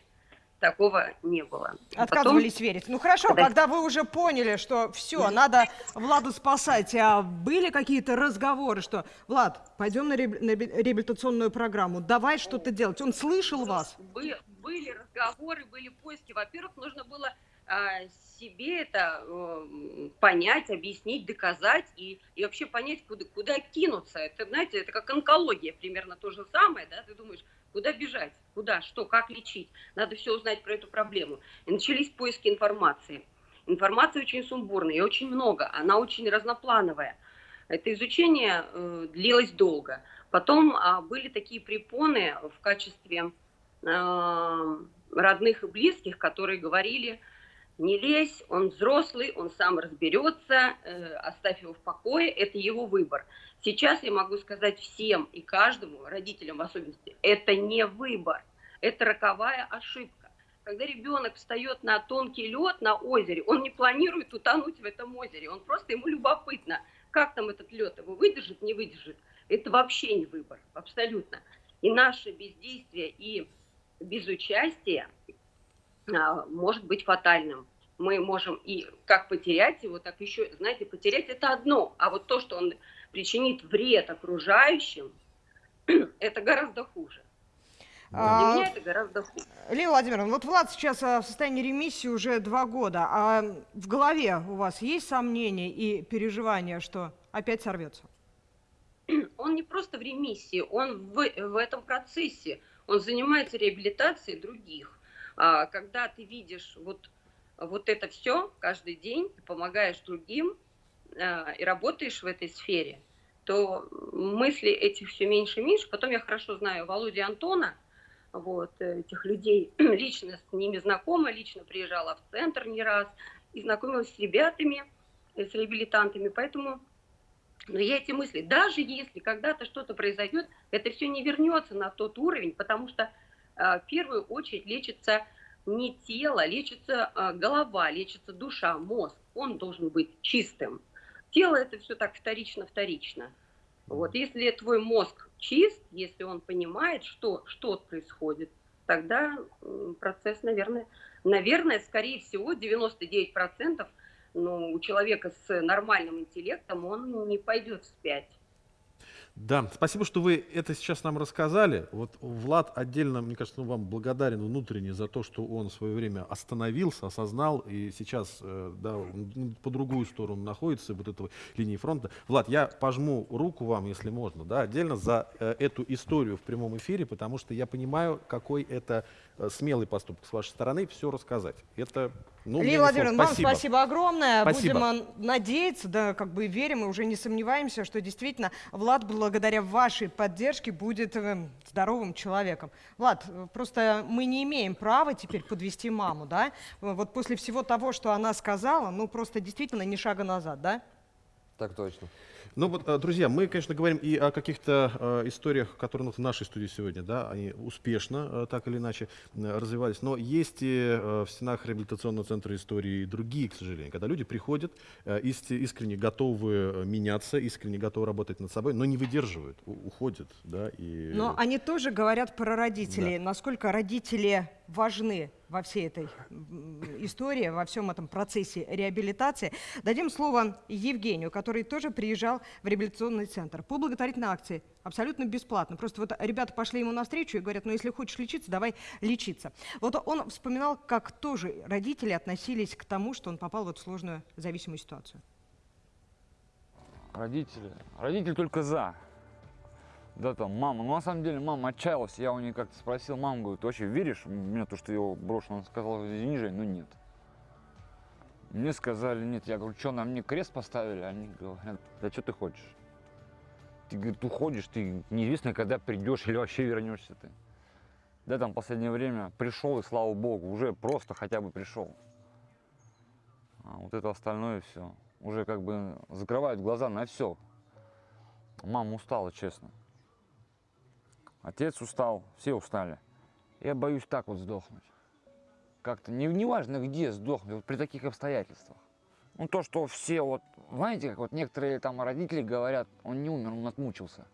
такого не было. А потом- Отказывались верить. Ну хорошо, Когда- когда вы уже поняли, что все, надо Владу спасать, а были какие-то разговоры, что Влад, пойдем на реаб- на реаб- реабилитационную программу, давай что-то делать. Он слышал вас? Бы- были разговоры, были поиски. Во-первых, нужно было а, себе это э, понять, объяснить, доказать и, и вообще понять, куда, куда кинуться. Это, знаете, это как онкология, примерно то же самое, да, ты думаешь, куда бежать, куда, что, как лечить. Надо все узнать про эту проблему. И начались поиски информации. Информации очень сумбурная и очень много, она очень разноплановая. Это изучение э, длилось долго. Потом а, были такие препоны в качестве э, родных и близких, которые говорили, не лезь, он взрослый, он сам разберется, э, оставь его в покое, это его выбор. Сейчас я могу сказать всем и каждому, родителям в особенности, это не выбор, это роковая ошибка. Когда ребенок встает на тонкий лед на озере, он не планирует утонуть в этом озере, он просто ему любопытно, как там этот лед его выдержит, не выдержит. Это вообще не выбор, абсолютно. И наше бездействие и безучастие а, может быть фатальным. Мы можем и как потерять его, так еще, знаете, потерять это одно, а вот то, что он причинит вред окружающим, это гораздо хуже. А, Для меня это гораздо хуже. Лилия Владимировна, вот Влад сейчас а, в состоянии ремиссии уже два года. А в голове у вас есть сомнения и переживания, что опять сорвется? Он не просто в ремиссии, он в, в этом процессе. Он занимается реабилитацией других. А, когда ты видишь вот, вот это все каждый день, помогаешь другим а, и работаешь в этой сфере, то мысли этих все меньше и меньше. Потом я хорошо знаю Володю Антона, вот, этих людей, лично с ними знакома, лично приезжала в центр не раз и знакомилась с ребятами, э, с реабилитантами, поэтому но я эти мысли, даже если когда-то что-то произойдет, это все не вернется на тот уровень, потому что э, в первую очередь лечится не тело, лечится э, голова, лечится душа, мозг. Он должен быть чистым. Тело это все так вторично-вторично. Вот, если твой мозг чист, если он понимает, что, что происходит, тогда процесс, наверное, наверное, скорее всего, 99% ну, у человека с нормальным интеллектом он не пойдет вспять. Да, спасибо, что вы это сейчас нам рассказали. Вот Влад отдельно, мне кажется, ну, вам благодарен внутренне за то, что он в свое время остановился, осознал и сейчас э, да, по другую сторону находится вот этого линии фронта. Влад, я пожму руку вам, если можно, да, отдельно за э, эту историю в прямом эфире, потому что я понимаю, какой это смелый поступок с вашей стороны все рассказать. Это ну, Лилия Владимировна, вам спасибо огромное. Спасибо. Будем надеяться, да, как бы верим и уже не сомневаемся, что действительно Влад благодаря вашей поддержке будет э, здоровым человеком. Влад, просто мы не имеем права теперь подвести маму, да? Вот после всего того, что она сказала, ну просто действительно ни шага назад, да? Так точно. Ну вот, э, друзья, мы, конечно, говорим и о каких-то э, историях, которые ну, в нашей студии сегодня, да, они успешно, э, так или иначе, развивались, но есть и в стенах реабилитационного центра истории и другие, к сожалению, когда люди приходят, иск- искренне готовы меняться, искренне готовы работать над собой, но не выдерживают, уходят, да, и... Но они тоже говорят про родителей, Да. насколько родители важны во всей этой истории, во всем этом процессе реабилитации. Дадим слово Евгению, который тоже приезжал в реабилитационный центр по благотворительной акции, абсолютно бесплатно. Просто вот ребята пошли ему навстречу и говорят, ну если хочешь лечиться, давай лечиться. Вот он вспоминал, как тоже родители относились к тому, что он попал вот в сложную зависимую ситуацию. Родители. Родители только за. Да там, мама. Ну, на самом деле, мама отчаялась. Я у нее как-то спросил, мама, говорит, ты вообще веришь меня, то, что я его брошу? Она сказала, извини, Жень, ну нет. Мне сказали, нет. Я говорю, что, на мне крест поставили? Они говорят, да что ты хочешь? Ты, говорит, уходишь, ты неизвестно, когда придешь или вообще вернешься ты. Да, там, последнее время пришел, и слава богу, уже просто хотя бы пришел. А вот это остальное все. Уже как бы закрывают глаза на все. Мама устала, честно. Отец устал, все устали. Я боюсь так вот сдохнуть. Как-то, не, неважно где сдохнуть, вот при таких обстоятельствах. Ну то, что все вот, знаете, как вот некоторые там родители говорят, он не умер, он отмучился.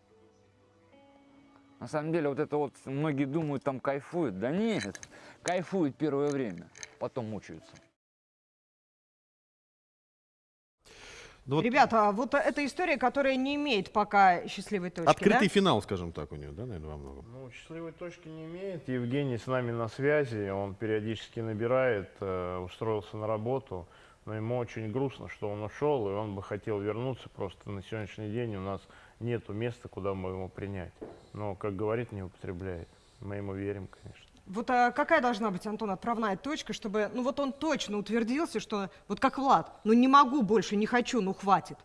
На самом деле вот это вот, многие думают, там кайфуют. Да нет, кайфуют первое время, потом мучаются. Ну вот Ребята, вот эта история, которая не имеет пока счастливой точки, Открытый да? финал, скажем так, у нее, да, наверное, во многом? Ну, счастливой точки не имеет. Евгений с нами на связи, он периодически набирает, э, устроился на работу, но ему очень грустно, что он ушел, и он бы хотел вернуться, просто на сегодняшний день у нас нету места, куда мы его принять. Но, как говорит, не употребляет. Мы ему верим, конечно. Вот а какая должна быть, Антон, отправная точка, чтобы, ну вот он точно утвердился, что вот как Влад, ну не могу больше, не хочу, ну хватит.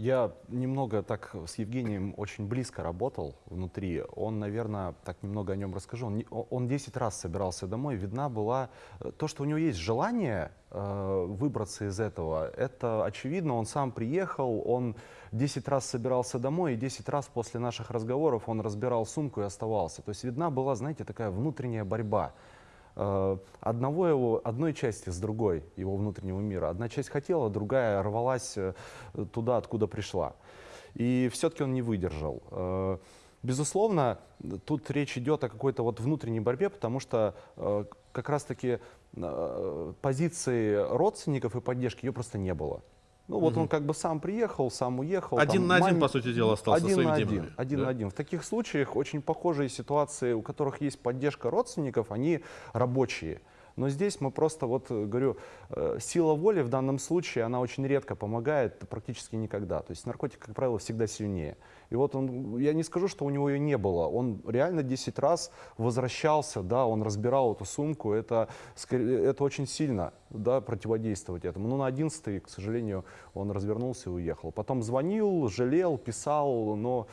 Я немного так с Евгением очень близко работал внутри. Он, наверное, так немного о нем расскажу. Он, он 10 раз собирался домой. Видна была э, то, что у него есть желание э, выбраться из этого. Это очевидно. Он сам приехал, он 10 раз собирался домой, и 10 раз после наших разговоров он разбирал сумку и оставался. То есть видна была, знаете, такая внутренняя борьба одного его, одной части с другой его внутреннего мира. Одна часть хотела, другая рвалась э, туда, откуда пришла. И все-таки он не выдержал. Э, Безусловно, тут речь идет о какой-то вот внутренней борьбе, потому что э, как раз-таки э, позиции родственников и поддержки ее просто не было. Ну вот Мгм. он как бы сам приехал, сам уехал. Один там на один, маме- по сути дела, остался один своими на один, темами, один да? на один. В таких случаях очень похожие ситуации, у которых есть поддержка родственников, они рабочие. Но здесь мы просто, вот э, говорю, э, сила воли в данном случае, она очень редко помогает, практически никогда. То есть наркотик, как правило, всегда сильнее. И вот он, я не скажу, что у него ее не было. Он реально 10 раз возвращался, да, он разбирал эту сумку. Это, это очень сильно, да, противодействовать этому. Но на 11 к сожалению, он развернулся и уехал. Потом звонил, жалел, писал, но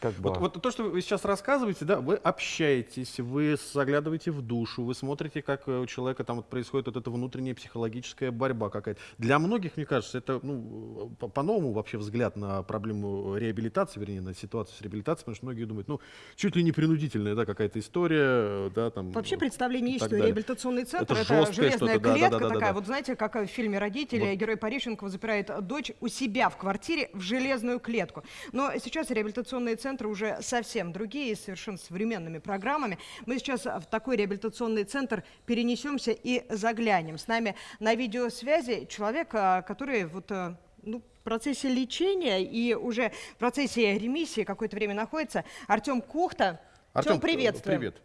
как бы... Вот, вот то, что вы сейчас рассказываете, да, вы общаетесь, вы заглядываете в душу, вы смотрите, как э, у человека там вот происходит вот эта внутренняя психологическая борьба какая-то. Для многих, мне кажется, это ну, по- по-новому вообще взгляд на проблему реабилитации, вернее, на ситуацию с реабилитацией, потому что многие думают, ну, чуть ли не принудительная, да, какая-то история, э, да, там. Вообще представление есть, что далее. реабилитационный центр Это это, железная что-то, да, да, клетка да, да, такая. да. Вот знаете, как в фильме «Родители» Вот. герой Парищенкова запирает дочь у себя в квартире в железную клетку. Но сейчас реабилитационные центры уже совсем другие, с совершенно современными программами. Мы сейчас в такой реабилитационный центр перенесемся и заглянем. С нами на видеосвязи человек, а, который вот а, ну, в процессе лечения и уже в процессе ремиссии какое-то время находится. Артем Кухта. Артем, Артем, приветствуем. Привет.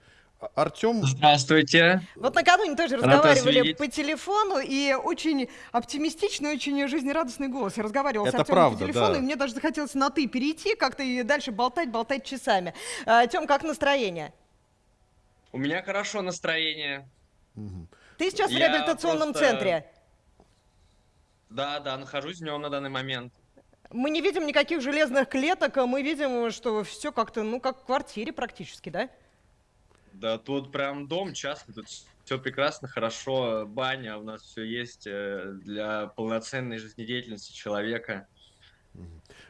Артем, Здравствуйте. Вот накануне тоже Рад разговаривали по телефону, и очень оптимистичный, очень жизнерадостный голос. Я разговаривала Это с Артемом правда, по телефону, да. и мне даже захотелось на «ты» перейти, как-то и дальше болтать, болтать часами. А, Тем, как настроение? У меня хорошо настроение. Ты сейчас в Я реабилитационном просто- центре. Да, да, нахожусь в нем на данный момент. Мы не видим никаких железных клеток, а мы видим, что все как-то, ну, как в квартире практически, да? Да, тут прям дом частный, тут все прекрасно, хорошо, баня, у нас все есть э, для полноценной жизнедеятельности человека.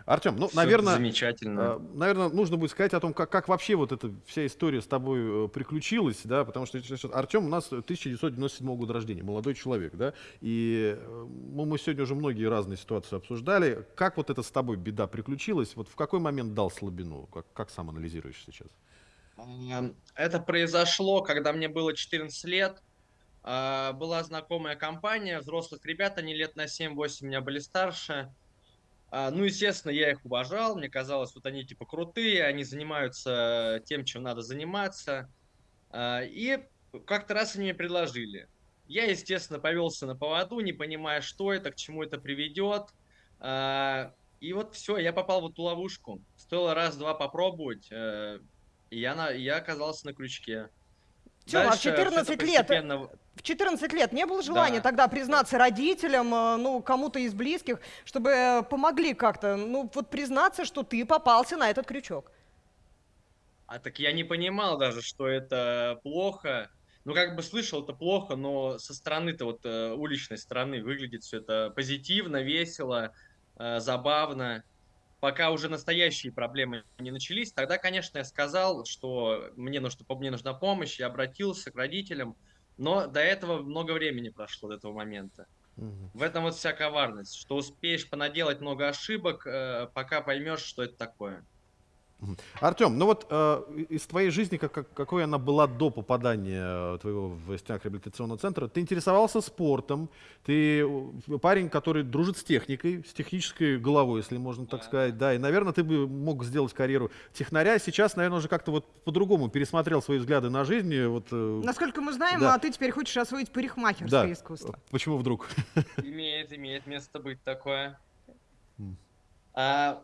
Артем, ну, Всё наверное, замечательно. наверное, нужно будет сказать о том, как, как вообще вот эта вся история с тобой э, приключилась, да, потому что Артем у нас 1997 года рождения, молодой человек, да, и э, ну, мы сегодня уже многие разные ситуации обсуждали. Как вот это с тобой беда приключилась? Вот в какой момент дал слабину? Как, как сам анализируешь сейчас? Ам, Это произошло, когда мне было 14 лет. А, Была знакомая компания взрослых ребят, они лет на 7-8 меня были старше. А, Ну, естественно, я их уважал, мне казалось, вот они типа крутые, они занимаются тем, чем надо заниматься. А, И как-то раз они мне предложили. Я, естественно, повелся на поводу, не понимая, что это, к чему это приведет. И вот все, я попал в эту ловушку. Стоило раз-два попробовать, э, и я, на, я оказался на крючке. Тёма, а в Дальше это 14 лет, постепенно- в 14 лет не было желания Да. тогда признаться родителям, э, ну, кому-то из близких, чтобы помогли как-то, ну, вот признаться, что ты попался на этот крючок? А так я не понимал даже, что это плохо. Ну, как бы слышал, это плохо, но со стороны-то вот э, уличной стороны выглядит все это позитивно, весело, э, забавно. Пока уже настоящие проблемы не начались, тогда, конечно, я сказал, что мне, нужно, мне нужна помощь, я обратился к родителям, но до этого много времени прошло, до этого момента. В этом вот вся коварность, что успеешь понаделать много ошибок, э, пока поймешь, что это такое. Артем, ну вот э, из твоей жизни, как, как- какой она была до попадания э, твоего в стенах реабилитационного центра, ты интересовался спортом, ты э, парень, который дружит с техникой, с технической головой, если можно так сказать, да, и, наверное, ты бы мог сделать карьеру технаря. Сейчас, наверное, уже как-то вот по-другому пересмотрел свои взгляды на жизнь. и Вот, э, Насколько мы знаем, да. а ты теперь хочешь освоить парикмахерское да. искусство. Почему вдруг? Имеет, имеет место быть такое. А,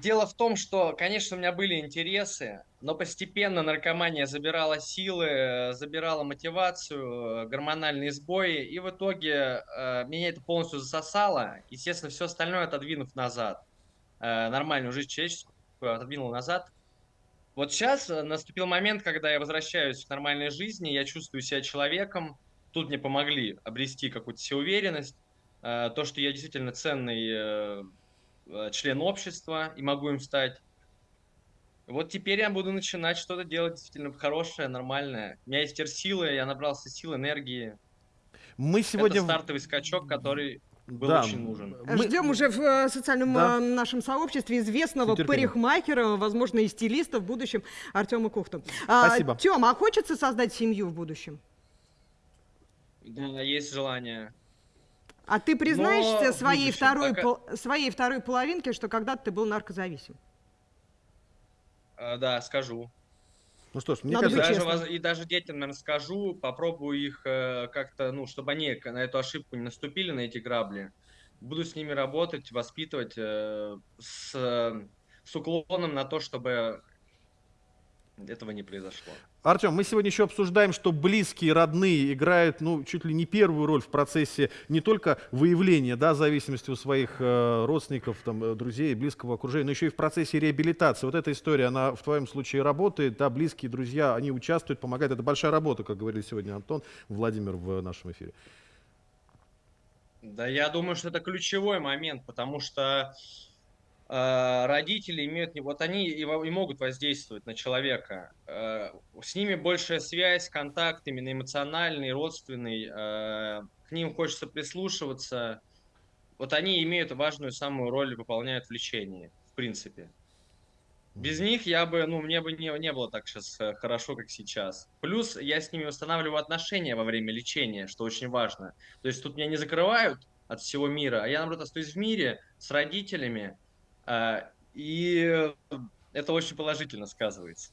дело в том, что, конечно, у меня были интересы, но постепенно наркомания забирала силы, э, забирала мотивацию, э, гормональные сбои, и в итоге э, меня это полностью засосало. Естественно, все остальное отодвинув назад. Э, нормальную жизнь человеческую отодвинул назад. Вот сейчас э, наступил момент, когда я возвращаюсь к нормальной жизни, я чувствую себя человеком. Тут мне помогли обрести какую-то всеуверенность, э, то, что я действительно ценный член общества и могу им стать. Вот теперь я буду начинать что-то делать действительно хорошее, нормальное. У меня есть теперь силы, я набрался сил, энергии. Мы сегодня... Это стартовый скачок, который был Да, очень нужен. Ждем уже в э, социальном Да. э, нашем сообществе известного парикмахера, возможно, и стилиста в будущем Артема Кухту. А, Спасибо. Тёма, а хочется создать семью в будущем? Да, есть желание. А ты признаешься Но своей будущем, второй, пока- пол- своей второй половинке, что когда-то ты был наркозависим? А, Да, скажу. Ну что ж, мне Надо быть даже, воз- и даже детям, наверное, скажу, попробую их э, как-то, ну, чтобы они на эту ошибку не наступили, на эти грабли. Буду с ними работать, воспитывать э, с, э, с уклоном на то, чтобы этого не произошло. Артем, мы сегодня еще обсуждаем, что близкие, родные играют, ну, чуть ли не первую роль в процессе не только выявления, да, зависимости у своих э, родственников, там, э, друзей, близкого окружения, но еще и в процессе реабилитации. Вот эта история, она в твоем случае работает, да, близкие, друзья, они участвуют, помогают. Это большая работа, как говорили сегодня Антон, Владимир в нашем эфире. Да, я думаю, что это ключевой момент, потому что э, родители имеют, вот они и, могут воздействовать на человека. Э, с ними большая связь, контакт именно эмоциональный, родственный. э, к ним хочется прислушиваться. Вот они имеют важную самую роль, выполняют в лечении, в принципе. Без них я бы, ну, мне бы не, не было так сейчас хорошо, как сейчас. Плюс я с ними восстанавливаю отношения во время лечения, что очень важно. То есть тут меня не закрывают от всего мира, а я, наоборот, остаюсь в мире с родителями, и это очень положительно сказывается.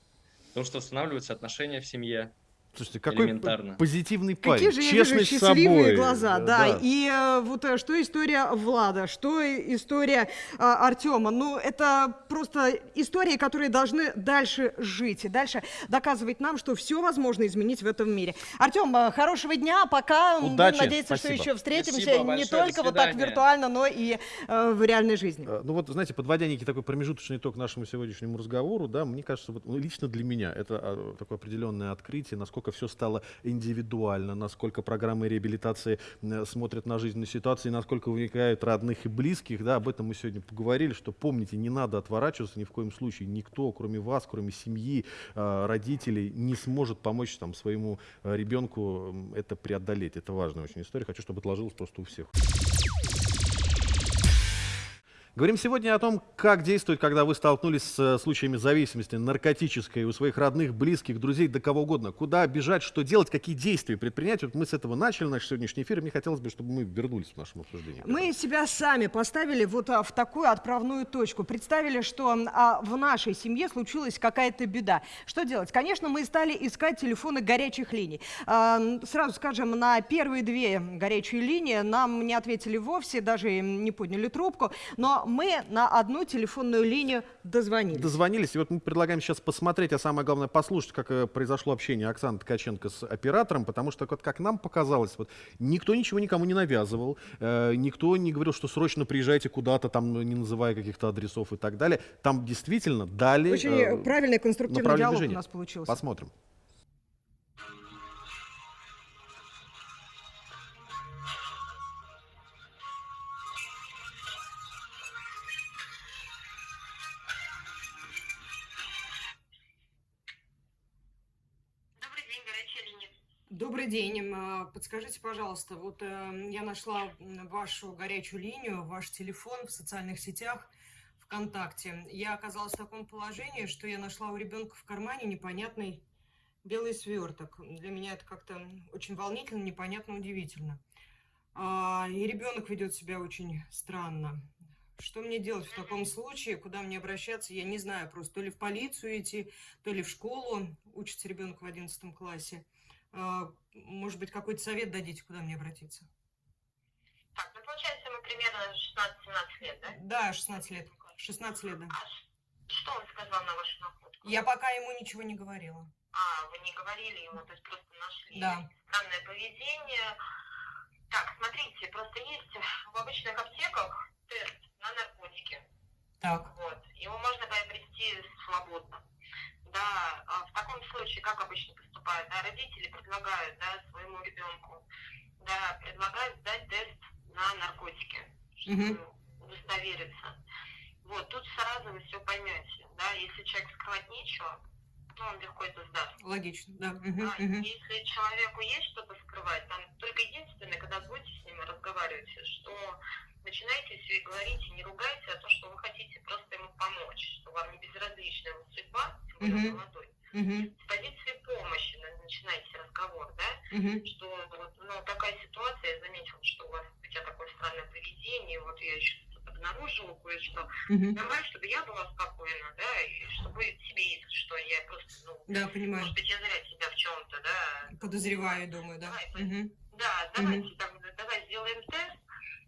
Потому что восстанавливаются отношения в семье. Слушайте, какой позитивный парень, Какие же я честный вижу с счастливые собой. глаза, Э, да. И э, вот э, что история Влада, что история а, Артема. Ну, это просто истории, которые должны дальше жить и дальше доказывать нам, что все возможно изменить в этом мире. Артем, э, хорошего дня, пока. Удачи, Будем надеяться, что спасибо. еще встретимся Спасибо не большое, только вот так виртуально, но и э, в реальной жизни. Э, Ну вот, знаете, подводя некий такой промежуточный итог нашему сегодняшнему разговору, да, мне кажется, вот, ну, лично для меня это а, такое определенное открытие, насколько все стало индивидуально, насколько программы реабилитации м, смотрят на жизненные ситуации, насколько вовлекают родных и близких, да, об этом мы сегодня поговорили, что помните, не надо отворачиваться ни в коем случае, никто, кроме вас, кроме семьи, э, родителей, не сможет помочь там своему э, ребенку это преодолеть. Это важная очень история, хочу, чтобы отложилось просто у всех. Говорим сегодня о том, как действовать, когда вы столкнулись с э, случаями зависимости наркотической у своих родных, близких, друзей, да кого угодно. Куда бежать, что делать, какие действия предпринять. Вот мы с этого начали наш сегодняшний эфир, мне хотелось бы, чтобы мы вернулись в нашем обсуждении. Мы себя сами поставили вот а, в такую отправную точку. Представили, что а, в нашей семье случилась какая-то беда. Что делать? Конечно, мы стали искать телефоны горячих линий. А, сразу скажем, на первые две горячие линии нам не ответили вовсе, даже не подняли трубку. Но мы на одну телефонную линию дозвонились. Дозвонились, и вот мы предлагаем сейчас посмотреть, а самое главное послушать, как э, произошло общение Оксаны Ткаченко с оператором, потому что, вот, как нам показалось, вот, никто ничего никому не навязывал, э, никто не говорил, что срочно приезжайте куда-то, там, ну, не называя каких-то адресов и так далее. Там действительно дали Очень э, правильный конструктивный диалог движение. у нас получился. Посмотрим. Добрый день. А, Подскажите, пожалуйста, вот э, я нашла вашу горячую линию, ваш телефон в социальных сетях ВКонтакте. Я оказалась в таком положении, что я нашла у ребенка в кармане непонятный белый сверток. Для меня это как-то очень волнительно, непонятно, удивительно. А, И ребенок ведет себя очень странно. Что мне делать в таком случае? Куда мне обращаться? Я не знаю просто. То ли в полицию идти, то ли в школу. Учится ребенок в 11 классе. А, Может быть, какой-то совет дадите, куда мне обратиться? Так, ну получается, ему примерно 16-17 лет, да? Да, 16 лет. 16 лет, да. Что он сказал на вашу находку? Я пока ему ничего не говорила. А, вы не говорили ему, то есть просто нашли Да. странное поведение. Так, смотрите, просто есть в обычных аптеках тест на наркотики. Так. Вот. Его можно приобрести свободно. Да, а в таком случае, как обычно поступают, да, родители предлагают, да, своему ребенку, да, предлагают сдать тест на наркотики, чтобы удостовериться. Вот, тут сразу вы все поймете, да, если человек скрывать нечего, ну, он легко это сдаст. Логично, да. А если человеку есть что-то скрывать, там только единственное, когда будете с ним разговариваете, что начинаете все и говорите, не ругайте, а то, что вы хотите просто ему помочь, что вам не безразлична его судьба, тем более Мгм. молодой. Мгм. С позиции помощи на- начинайте разговор, да, Мгм. что вот, ну, такая ситуация, я заметила, что у вас у тебя такой поведение, вот я еще обнаружила кое-что. Мгм. Давай, чтобы я была спокойна, да, и чтобы тебе, если что, я просто, ну, Да, понимаю. может быть, я зря тебя в чем-то, да, Подозреваю, думаю, да. Мгм. да, давайте, так, давай сделаем тест.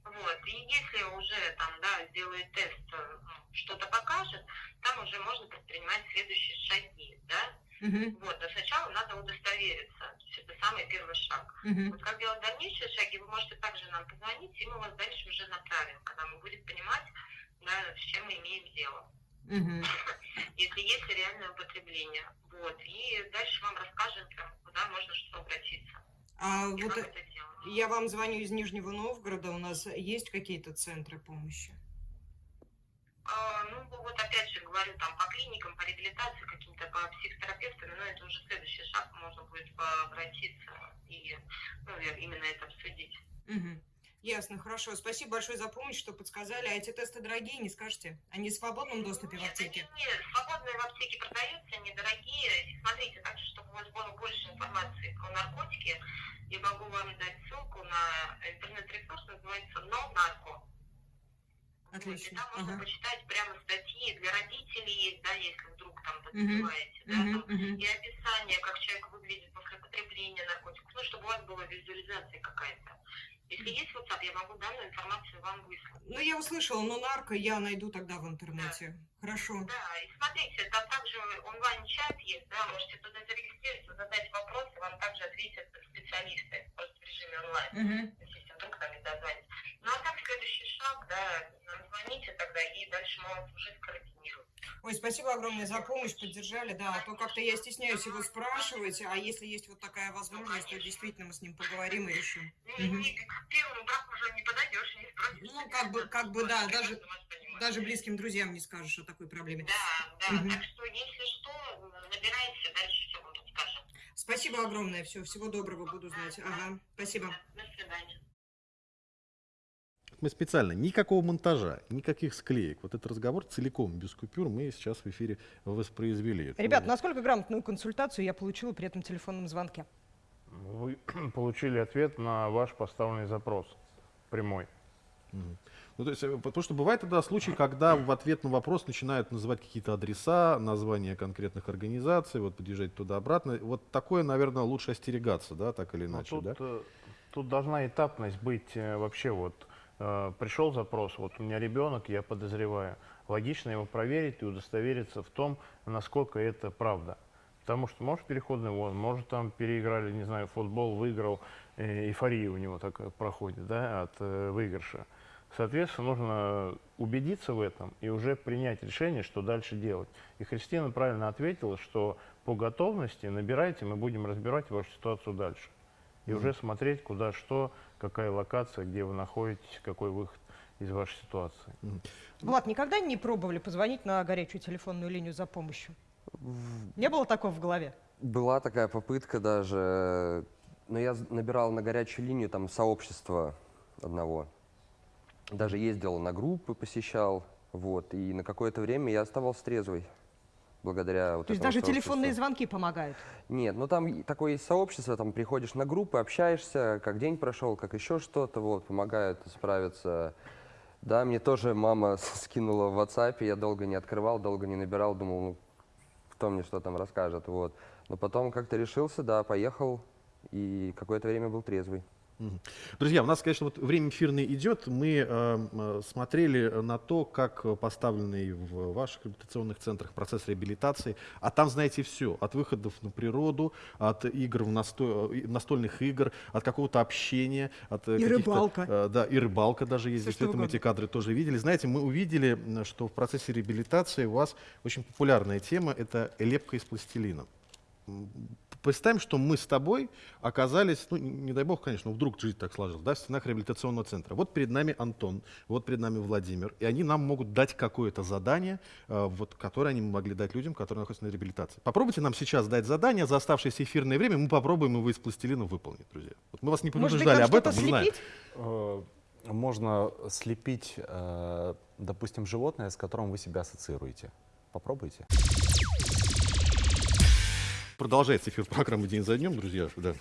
Вот. И если уже там, да, сделает тест, э, что-то покажет, там уже можно предпринимать следующие шаги, да. Мгм. Вот, но сначала надо удостовериться. Это самый первый шаг. Мгм. Вот как делать дальнейшие шаги, вы можете также нам позвонить, и мы вас дальше уже направим, когда мы будем понимать, да, с чем мы имеем дело. Мгм. Если есть реальное употребление. Вот. И дальше вам расскажем, куда можно что обратиться. А И вот как э, это я вам звоню из Нижнего Новгорода. У нас есть какие-то центры помощи? А, ну, вот опять же говорю, там по клиникам, по реабилитации, каким-то по психотерапевтам, но это уже следующий шаг, можно будет обратиться и ну, именно это обсудить. Мгм. Ясно, хорошо. Спасибо большое за помощь, что подсказали. А эти тесты дорогие, не скажете? Они в свободном доступе в аптеке? Нет, свободные в аптеке продаются, они дорогие. И смотрите, также, чтобы у вас было больше информации про наркотики, я могу вам дать ссылку на интернет-ресурс, называется «Но нарко». Отлично. Там можно Ага. почитать прямо статьи для родителей есть, да, если вдруг там подозреваете, да, Мгм, там, мгм. и описание, как человек выглядит после потребления наркотиков, ну, чтобы у вас была визуализация какая-то. Если есть WhatsApp, я могу данную информацию вам выслать. Ну, я услышала, но нарко я найду тогда в интернете. Хорошо. Да, и смотрите, там также онлайн-чат есть, да, можете туда зарегистрироваться, задать вопросы, вам также ответят специалисты, просто в режиме онлайн, Мгм. Вдруг там не дозвонитесь. Ну, а так следующий шаг, да, нам звоните тогда, и дальше мы вас уже скоординируем. Ой, спасибо огромное за помощь, поддержали, да, а то как-то я стесняюсь его спрашивать, а если есть вот такая возможность, то действительно мы с ним поговорим и решим. К первому браку уже не подойдешь, не спросишь. Ну, как бы, как бы, да, даже, даже близким друзьям не скажешь о такой проблеме. Да, да, Мгм. так что если что, набирайте, дальше все вам подскажем. Спасибо огромное, все, всего доброго, буду знать. Ага, спасибо. До свидания. Мы специально, никакого монтажа, никаких склеек. Вот этот разговор целиком, без купюр, мы сейчас в эфире воспроизвели. Ребят, насколько грамотную консультацию я получила при этом телефонном звонке? Вы получили ответ на ваш поставленный запрос прямой. Ну, то есть, э, потому что бывает тогда случай, когда в ответ на вопрос начинают называть какие-то адреса, названия конкретных организаций, вот подъезжать туда-обратно. Вот такое, наверное, лучше остерегаться, да, так или Но иначе, тут, да? э, тут должна этапность быть э, вообще вот. Э, Пришел запрос, вот у меня ребенок, я подозреваю. Логично его проверить и удостовериться в том, насколько это правда. Потому что может переходный вон, может там переиграли, не знаю, футбол, выиграл, э, эйфория у него такая проходит, да, от э, выигрыша. Соответственно, нужно убедиться в этом и уже принять решение, что дальше делать. И Христина правильно ответила, что по готовности набирайте, мы будем разбирать вашу ситуацию дальше. И Мгм. уже смотреть, куда что, какая локация, где вы находитесь, какой выход из вашей ситуации. Влад, никогда не пробовали позвонить на горячую телефонную линию за помощью? Не было такого в голове? Была такая попытка даже, но я набирал на горячую линию там сообщества одного. Даже ездил на группы, посещал, вот, и на какое-то время я оставался трезвый. Благодаря вот То есть даже телефонные звонки помогают? Нет, ну там такое есть сообщество, там приходишь на группы, общаешься, как день прошел, как еще что-то, вот, помогают справиться. Да, мне тоже мама скинула в WhatsApp, я долго не открывал, долго не набирал, думал, ну, кто мне что там расскажет, вот. Но потом как-то решился, да, поехал, и какое-то время был трезвый. Друзья, у нас, конечно, вот время эфирное идет. Мы э, э, смотрели на то, как поставленный в ваших реабилитационных центрах процесс реабилитации. А там, знаете, все. От выходов на природу, от игр в насто- э, настольных игр, от какого-то общения. От, э, И рыбалка. э, да, и рыбалка даже есть. Действительно, мы эти кадры тоже видели. Знаете, мы увидели, что в процессе реабилитации у вас очень популярная тема – это лепка из пластилина. Представим, что мы с тобой оказались, ну, не дай бог, конечно, но вдруг жизнь так сложилась, да, в стенах реабилитационного центра. Вот перед нами Антон, вот перед нами Владимир, и они нам могут дать какое-то задание, э, вот, которое они могли дать людям, которые находятся на реабилитации. Попробуйте нам сейчас дать задание за оставшееся эфирное время, мы попробуем его из пластилина выполнить, друзья. Вот мы вас не предупреждали об этом, что-то мы знаем. слепить? Э, Можно слепить, э, допустим, животное, с которым вы себя ассоциируете. Попробуйте. Продолжается эфир программы «День за днем», друзья. Да.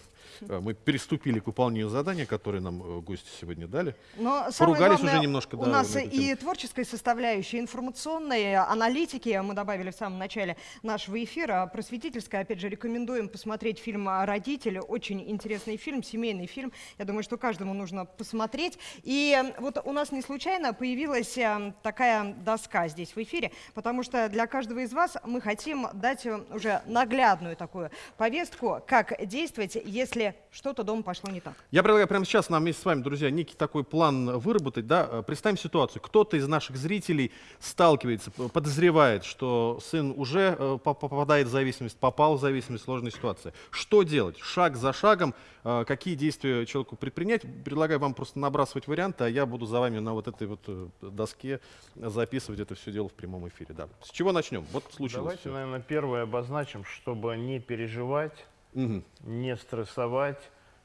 А, Мы приступили к выполнению задания, которое нам э, гости сегодня дали. Но Поругались главное, уже немножко. у да, нас и творческая составляющая, информационная, аналитики, мы добавили в самом начале нашего эфира, просветительская, опять же, рекомендуем посмотреть фильм «Родители», очень интересный фильм, семейный фильм, я думаю, что каждому нужно посмотреть. И э, вот у нас не случайно появилась э, такая доска здесь в эфире, потому что для каждого из вас мы хотим дать э, уже наглядную такую повестку, как действовать, если что-то дома пошло не так. Я предлагаю прямо сейчас нам вместе с вами, друзья, некий такой план выработать. Да? Э, Представим ситуацию. Кто-то из наших зрителей сталкивается, подозревает, что сын уже э, по- попадает в зависимость, попал в зависимость, сложная ситуация. Что делать? Шаг за шагом. э, Какие действия человеку предпринять? Предлагаю вам просто набрасывать варианты, а я буду за вами на вот этой вот доске записывать это все дело в прямом эфире. Да. С чего начнем? Вот случилось Давайте, всё. наверное, первое обозначим, чтобы не переживать, не стрессовать,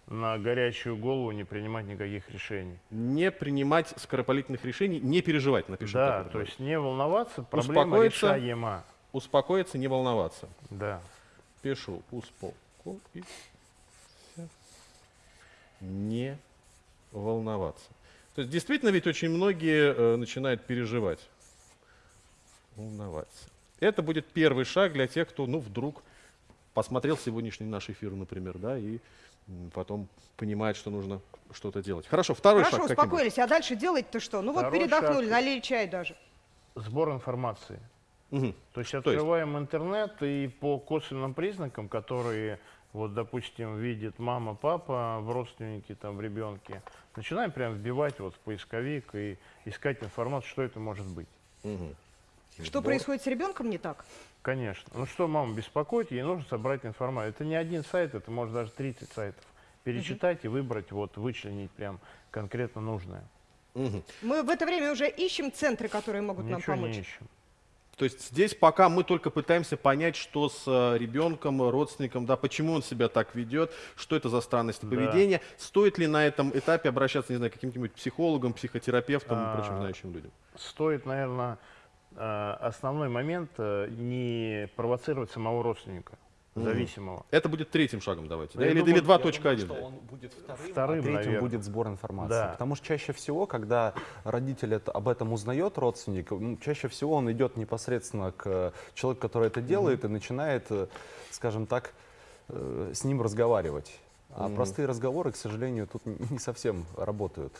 на горячую голову не принимать никаких решений. Не принимать скоропалительных решений, не переживать, напишем. Да, то есть не волноваться, проблема Успокоиться, решаема. успокоиться, не волноваться. Да. Пишу успокоиться, не волноваться. То есть действительно ведь очень многие э, начинают переживать, волноваться. Это будет первый шаг для тех, кто, ну, вдруг посмотрел сегодняшний наш эфир, например, да, и потом понимает, что нужно что-то делать. Хорошо, второй Хорошо, шаг каким будет? успокоились, а дальше делать-то что? Ну вот Второй передохнули, шаг. налили чай даже. Сбор информации. Мгм. То есть То есть? открываем интернет и по косвенным признакам, которые, вот, допустим, видит мама, папа в родственнике, там, в ребенке, начинаем прям вбивать вот в поисковик и искать информацию, что это может быть. Что происходит с ребенком не так? Конечно. Ну что маму беспокоит, ей нужно собрать информацию. Это не один сайт, это может даже 30 сайтов. Перечитать и выбрать, вот, вычленить прям конкретно нужное. Мы в это время уже ищем центры, которые могут нам Ничего помочь. не ищем. То есть здесь пока мы только пытаемся понять, что с э, ребенком, родственником, да, почему он себя так ведет, что это за странности Да. поведения, стоит ли на этом этапе обращаться, не знаю, к каким-нибудь психологам, психотерапевтам и прочим А, знающим людям. Стоит, наверное, основной момент э, не провоцировать самого родственника, зависимого. Это будет третьим шагом, давайте. да? Я Или, думаю- или я думаю, 2.1. что он будет вторым, Вторым, а третьим наверное. будет сбор информации. Да. Потому что чаще всего, когда родитель это- об этом узнает, родственник, ну, чаще всего он идет непосредственно к э, человеку, который это делает, и начинает, э, скажем так, э, с ним разговаривать. А Мгм. простые разговоры, к сожалению, тут не совсем работают.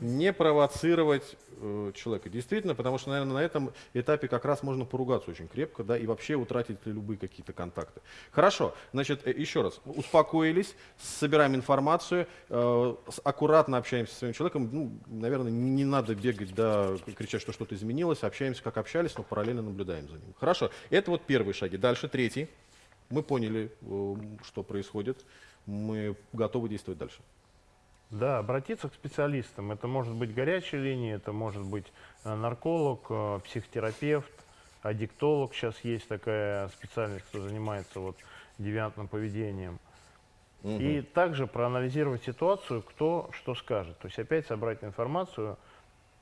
Не провоцировать э, человека. Действительно, потому что, наверное, на этом этапе как раз можно поругаться очень крепко, да, и вообще утратить любые какие-то контакты. Хорошо, значит, э, еще раз, успокоились, собираем информацию, э, аккуратно общаемся с своим человеком, ну, наверное, не, не надо бегать, да, кричать, что что-то изменилось, общаемся, как общались, но параллельно наблюдаем за ним. Хорошо, это вот первые шаги. Дальше третий. Мы поняли, э, что происходит, мы готовы действовать дальше. Да, обратиться к специалистам. Это может быть горячая линия, это может быть э, нарколог, э, психотерапевт, аддиктолог. Сейчас есть такая специальность, кто занимается вот девиантным поведением. И также проанализировать ситуацию, кто что скажет. То есть опять собрать информацию,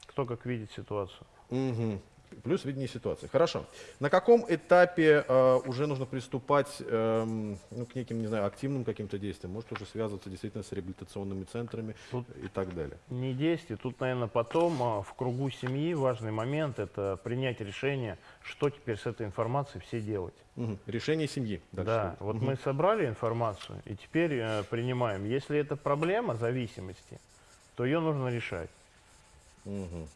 кто как видит ситуацию. Мгм. Плюс видение ситуации. Хорошо. На каком этапе э, уже нужно приступать эм, ну, к неким, не знаю, активным каким-то действиям? Может уже связываться действительно с реабилитационными центрами и так далее? Не действий. Тут, наверное, потом а, в кругу семьи важный момент – это принять решение, что теперь с этой информацией все делать. Мгм. Решение семьи. Дальше Да, вот Мгм. мы собрали информацию и теперь э, принимаем. Если это проблема зависимости, то ее нужно решать. Мгм.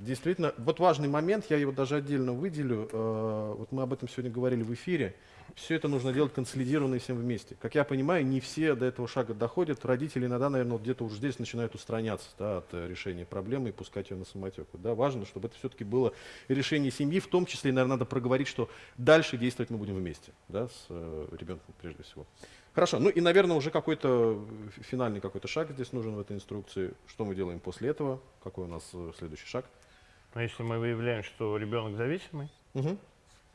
Действительно, вот важный момент, я его даже отдельно выделю. э, вот мы об этом сегодня говорили в эфире. Все это нужно делать консолидированно всем вместе. Как я понимаю, не все до этого шага доходят. Родители иногда, наверное, вот где-то уже здесь начинают устраняться да, от э, решения проблемы и пускать ее на самотек. Да, важно, чтобы это все-таки было решение семьи. В том числе, наверное, надо проговорить, что дальше действовать мы будем вместе, да, с э, ребенком прежде всего. Хорошо, ну и, наверное, уже какой-то финальный какой-то шаг здесь нужен в этой инструкции. Что мы делаем после этого? Какой у нас следующий шаг? Но если мы выявляем, что ребенок зависимый, Мгм.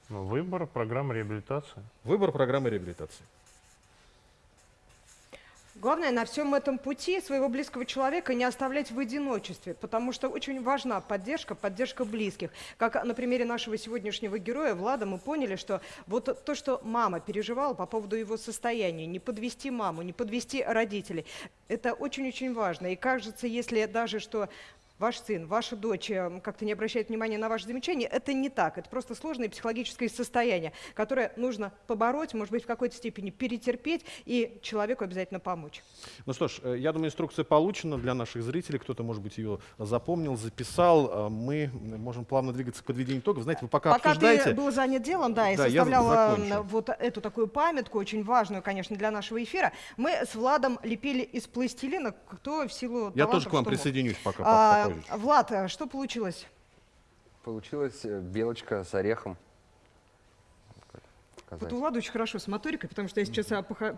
ну, выбор программы реабилитации. Выбор программы реабилитации. Главное на всем этом пути своего близкого человека не оставлять в одиночестве, потому что очень важна поддержка, поддержка близких. Как на примере нашего сегодняшнего героя Влада мы поняли, что вот то, что мама переживала по поводу его состояния, не подвести маму, не подвести родителей, это очень-очень важно. И кажется, если даже что ваш сын, ваша дочь э, как-то не обращает внимания на ваши замечания, это не так. Это просто сложное психологическое состояние, которое нужно побороть, может быть, в какой-то степени перетерпеть и человеку обязательно помочь. Ну что ж, э, я думаю, инструкция получена для наших зрителей. Кто-то, может быть, ее запомнил, записал. Э, Мы можем плавно двигаться к подведению итогов. Знаете, вы пока, Пока обсуждаете... ты был занят делом, да, и Да, составляла вот эту такую памятку, очень важную, конечно, для нашего эфира, мы с Владом лепили из пластилина, кто в силу Я тоже к вам присоединюсь пока, А, попозже. Влад, а что получилось? Получилась э, белочка с орехом. Вот у Влада очень хорошо с моторикой, потому что я сейчас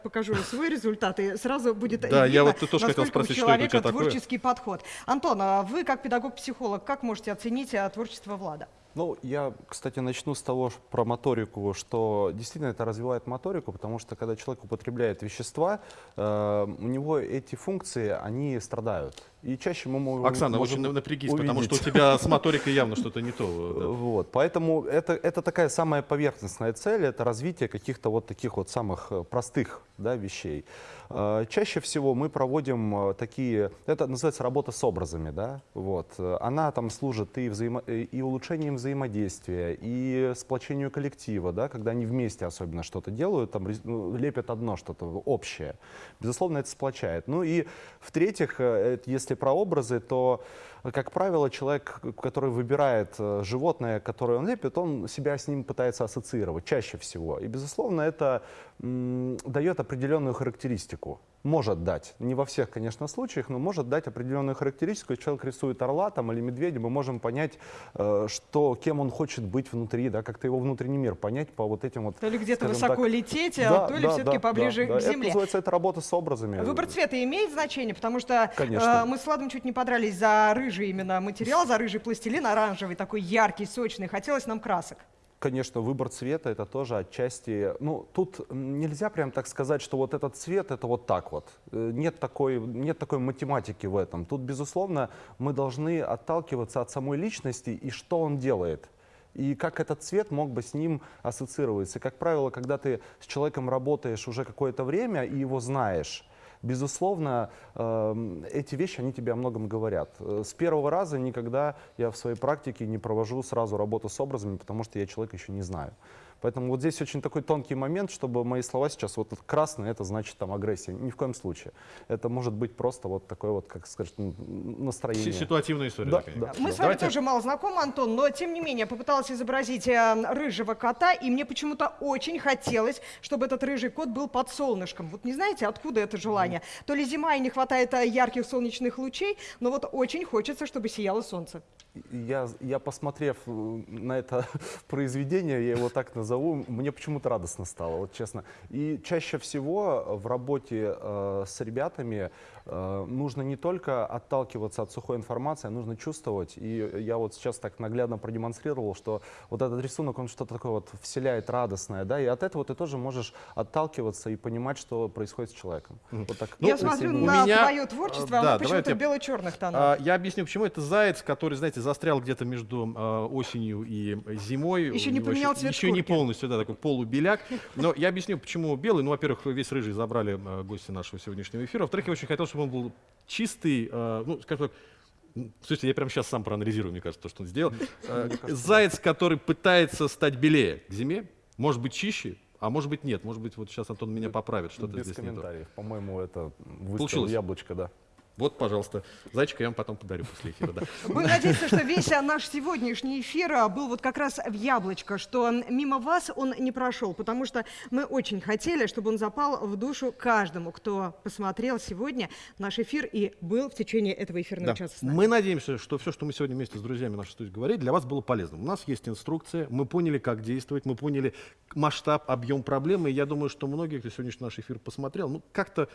покажу свой результат, и сразу будет Да, я видно, вот тут тоже хотел спросить, у что это у человека тебя такое? творческий подход. Антон, а вы как педагог-психолог, как можете оценить творчество Влада? Ну, я, кстати, начну с того про моторику, что действительно это развивает моторику, потому что когда человек употребляет вещества, э, у него эти функции, они страдают. И чаще мы мо- Оксана, можем очень напрягись, потому что у увидеть. тебя с моторикой явно что-то не то. да. Вот, поэтому это, это такая самая поверхностная цель, это развитие каких-то вот таких вот самых э, простых да, вещей. Э, Чаще всего мы проводим э, такие, это называется работа с образами, да, вот. Она там служит и, взаимо, и улучшением взаимодействия, и сплочению коллектива, да, когда они вместе особенно что-то делают, там ну, лепят одно что-то общее. Безусловно, это сплочает. Ну и в-третьих, если про образы, то как правило, человек, который выбирает э, животное, которое он лепит, он себя с ним пытается ассоциировать чаще всего. И, безусловно, это дает определенную характеристику. Может дать. Не во всех, конечно, случаях, но может дать определенную характеристику. Если человек рисует орла там, или медведя, мы можем понять, э, что, кем он хочет быть внутри, да, как-то его внутренний мир понять по вот этим вот... То ли где-то высоко так- лететь, а то ли всё-таки поближе да, к да. Это земле. называется это работа с образами. Выбор цвета имеет значение, потому что Конечно. э, мы с Владом чуть не подрались за рыжий именно материал, за рыжий пластилин, оранжевый, такой яркий, сочный. Хотелось нам красок. Конечно, выбор цвета это тоже отчасти. Ну, тут нельзя прям так сказать, что вот этот цвет это вот так вот. Э, Нет такой, нет такой математики в этом. Тут, безусловно, мы должны отталкиваться от самой личности и что он делает. И как этот цвет мог бы с ним ассоциироваться. Как правило, когда ты с человеком работаешь уже какое-то время и его знаешь, безусловно, эм, эти вещи, они тебе о многом говорят. Э, С первого раза никогда я в своей практике не провожу сразу работу с образами, потому что я человека еще не знаю. Поэтому вот здесь очень такой тонкий момент, чтобы мои слова сейчас, вот красный, это значит там агрессия. Ни в коем случае. Это может быть просто вот такое вот, как сказать, м, настроение. Си- Ситуативная история. Да, такая. да. Мы с вами тоже мало знакомы, Антон, но тем не менее попыталась изобразить э, рыжего кота, и мне почему-то очень хотелось, чтобы этот рыжий кот был под солнышком. Вот не знаете, откуда это желание? То ли зима и не хватает э, ярких солнечных лучей, но вот очень хочется, чтобы сияло солнце. Я, я посмотрев э, на это произведение, я его так назову, мне почему-то радостно стало, вот честно. И чаще всего в работе э, с ребятами э, нужно не только отталкиваться от сухой информации, а нужно чувствовать. И я вот сейчас так наглядно продемонстрировал, что вот этот рисунок, он что-то такое вот вселяет радостное, да, и от этого ты тоже можешь отталкиваться и понимать, что происходит с человеком. Вот так. Я Ну, смотрю присоединюсь. на меня- твое творчество, э, оно да, почему-то в бело-черных тонах. А, я объясню, почему. Это заяц, который, знаете, застрял где-то между э, осенью и зимой. Еще не поменял цвет Еще не шкурки. Полностью, да, такой полубеляк. Но я объясню, почему белый. Ну, во-первых, весь рыжий забрали э, гости нашего сегодняшнего эфира. Во-вторых, я очень хотел, чтобы он был чистый, э, ну, скажем так, Слушайте, я прямо сейчас сам проанализирую, мне кажется, то, что он сделал. Э, Заяц, который пытается стать белее к зиме, может быть чище, а может быть нет. Может быть, вот сейчас Антон меня поправит, что-то Без здесь не то. комментариев. По-моему, это выстрел Получилось? яблочко, да. Вот, пожалуйста. Зайчика я вам потом подарю после эфира. Да. Будем надеяться, что весь наш сегодняшний эфир а, был вот как раз в яблочко, что мимо вас он не прошел, потому что мы очень хотели, чтобы он запал в душу каждому, кто посмотрел сегодня наш эфир и был в течение этого эфирного Да. часа с нами. Мы надеемся, что все, что мы сегодня вместе с друзьями нашей студии говорили, для вас было полезным. У нас есть инструкция, мы поняли, как действовать, мы поняли масштаб, объем проблемы. И я думаю, что многие, кто сегодняшний наш эфир посмотрел, ну, как-то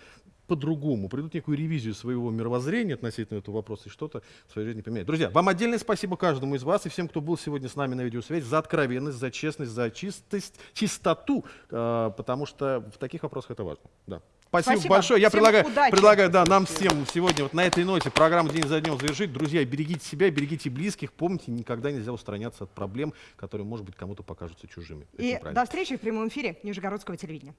по-другому, придут некую ревизию своего мировоззрения относительно этого вопроса и что-то в своей жизни поменяют. Друзья, вам отдельное спасибо каждому из вас и всем, кто был сегодня с нами на видеосвязи, за откровенность, за честность, за чистость, чистоту, э, потому что в таких вопросах это важно. Да. Спасибо, Спасибо. большое. Я Всем предлагаю, удачи. предлагаю да, нам всем сегодня вот на этой ноте программу «День за днем» завершить. Друзья, берегите себя, берегите близких. Помните, никогда нельзя устраняться от проблем, которые, может быть, кому-то покажутся чужими. И до встречи в прямом эфире Нижегородского телевидения.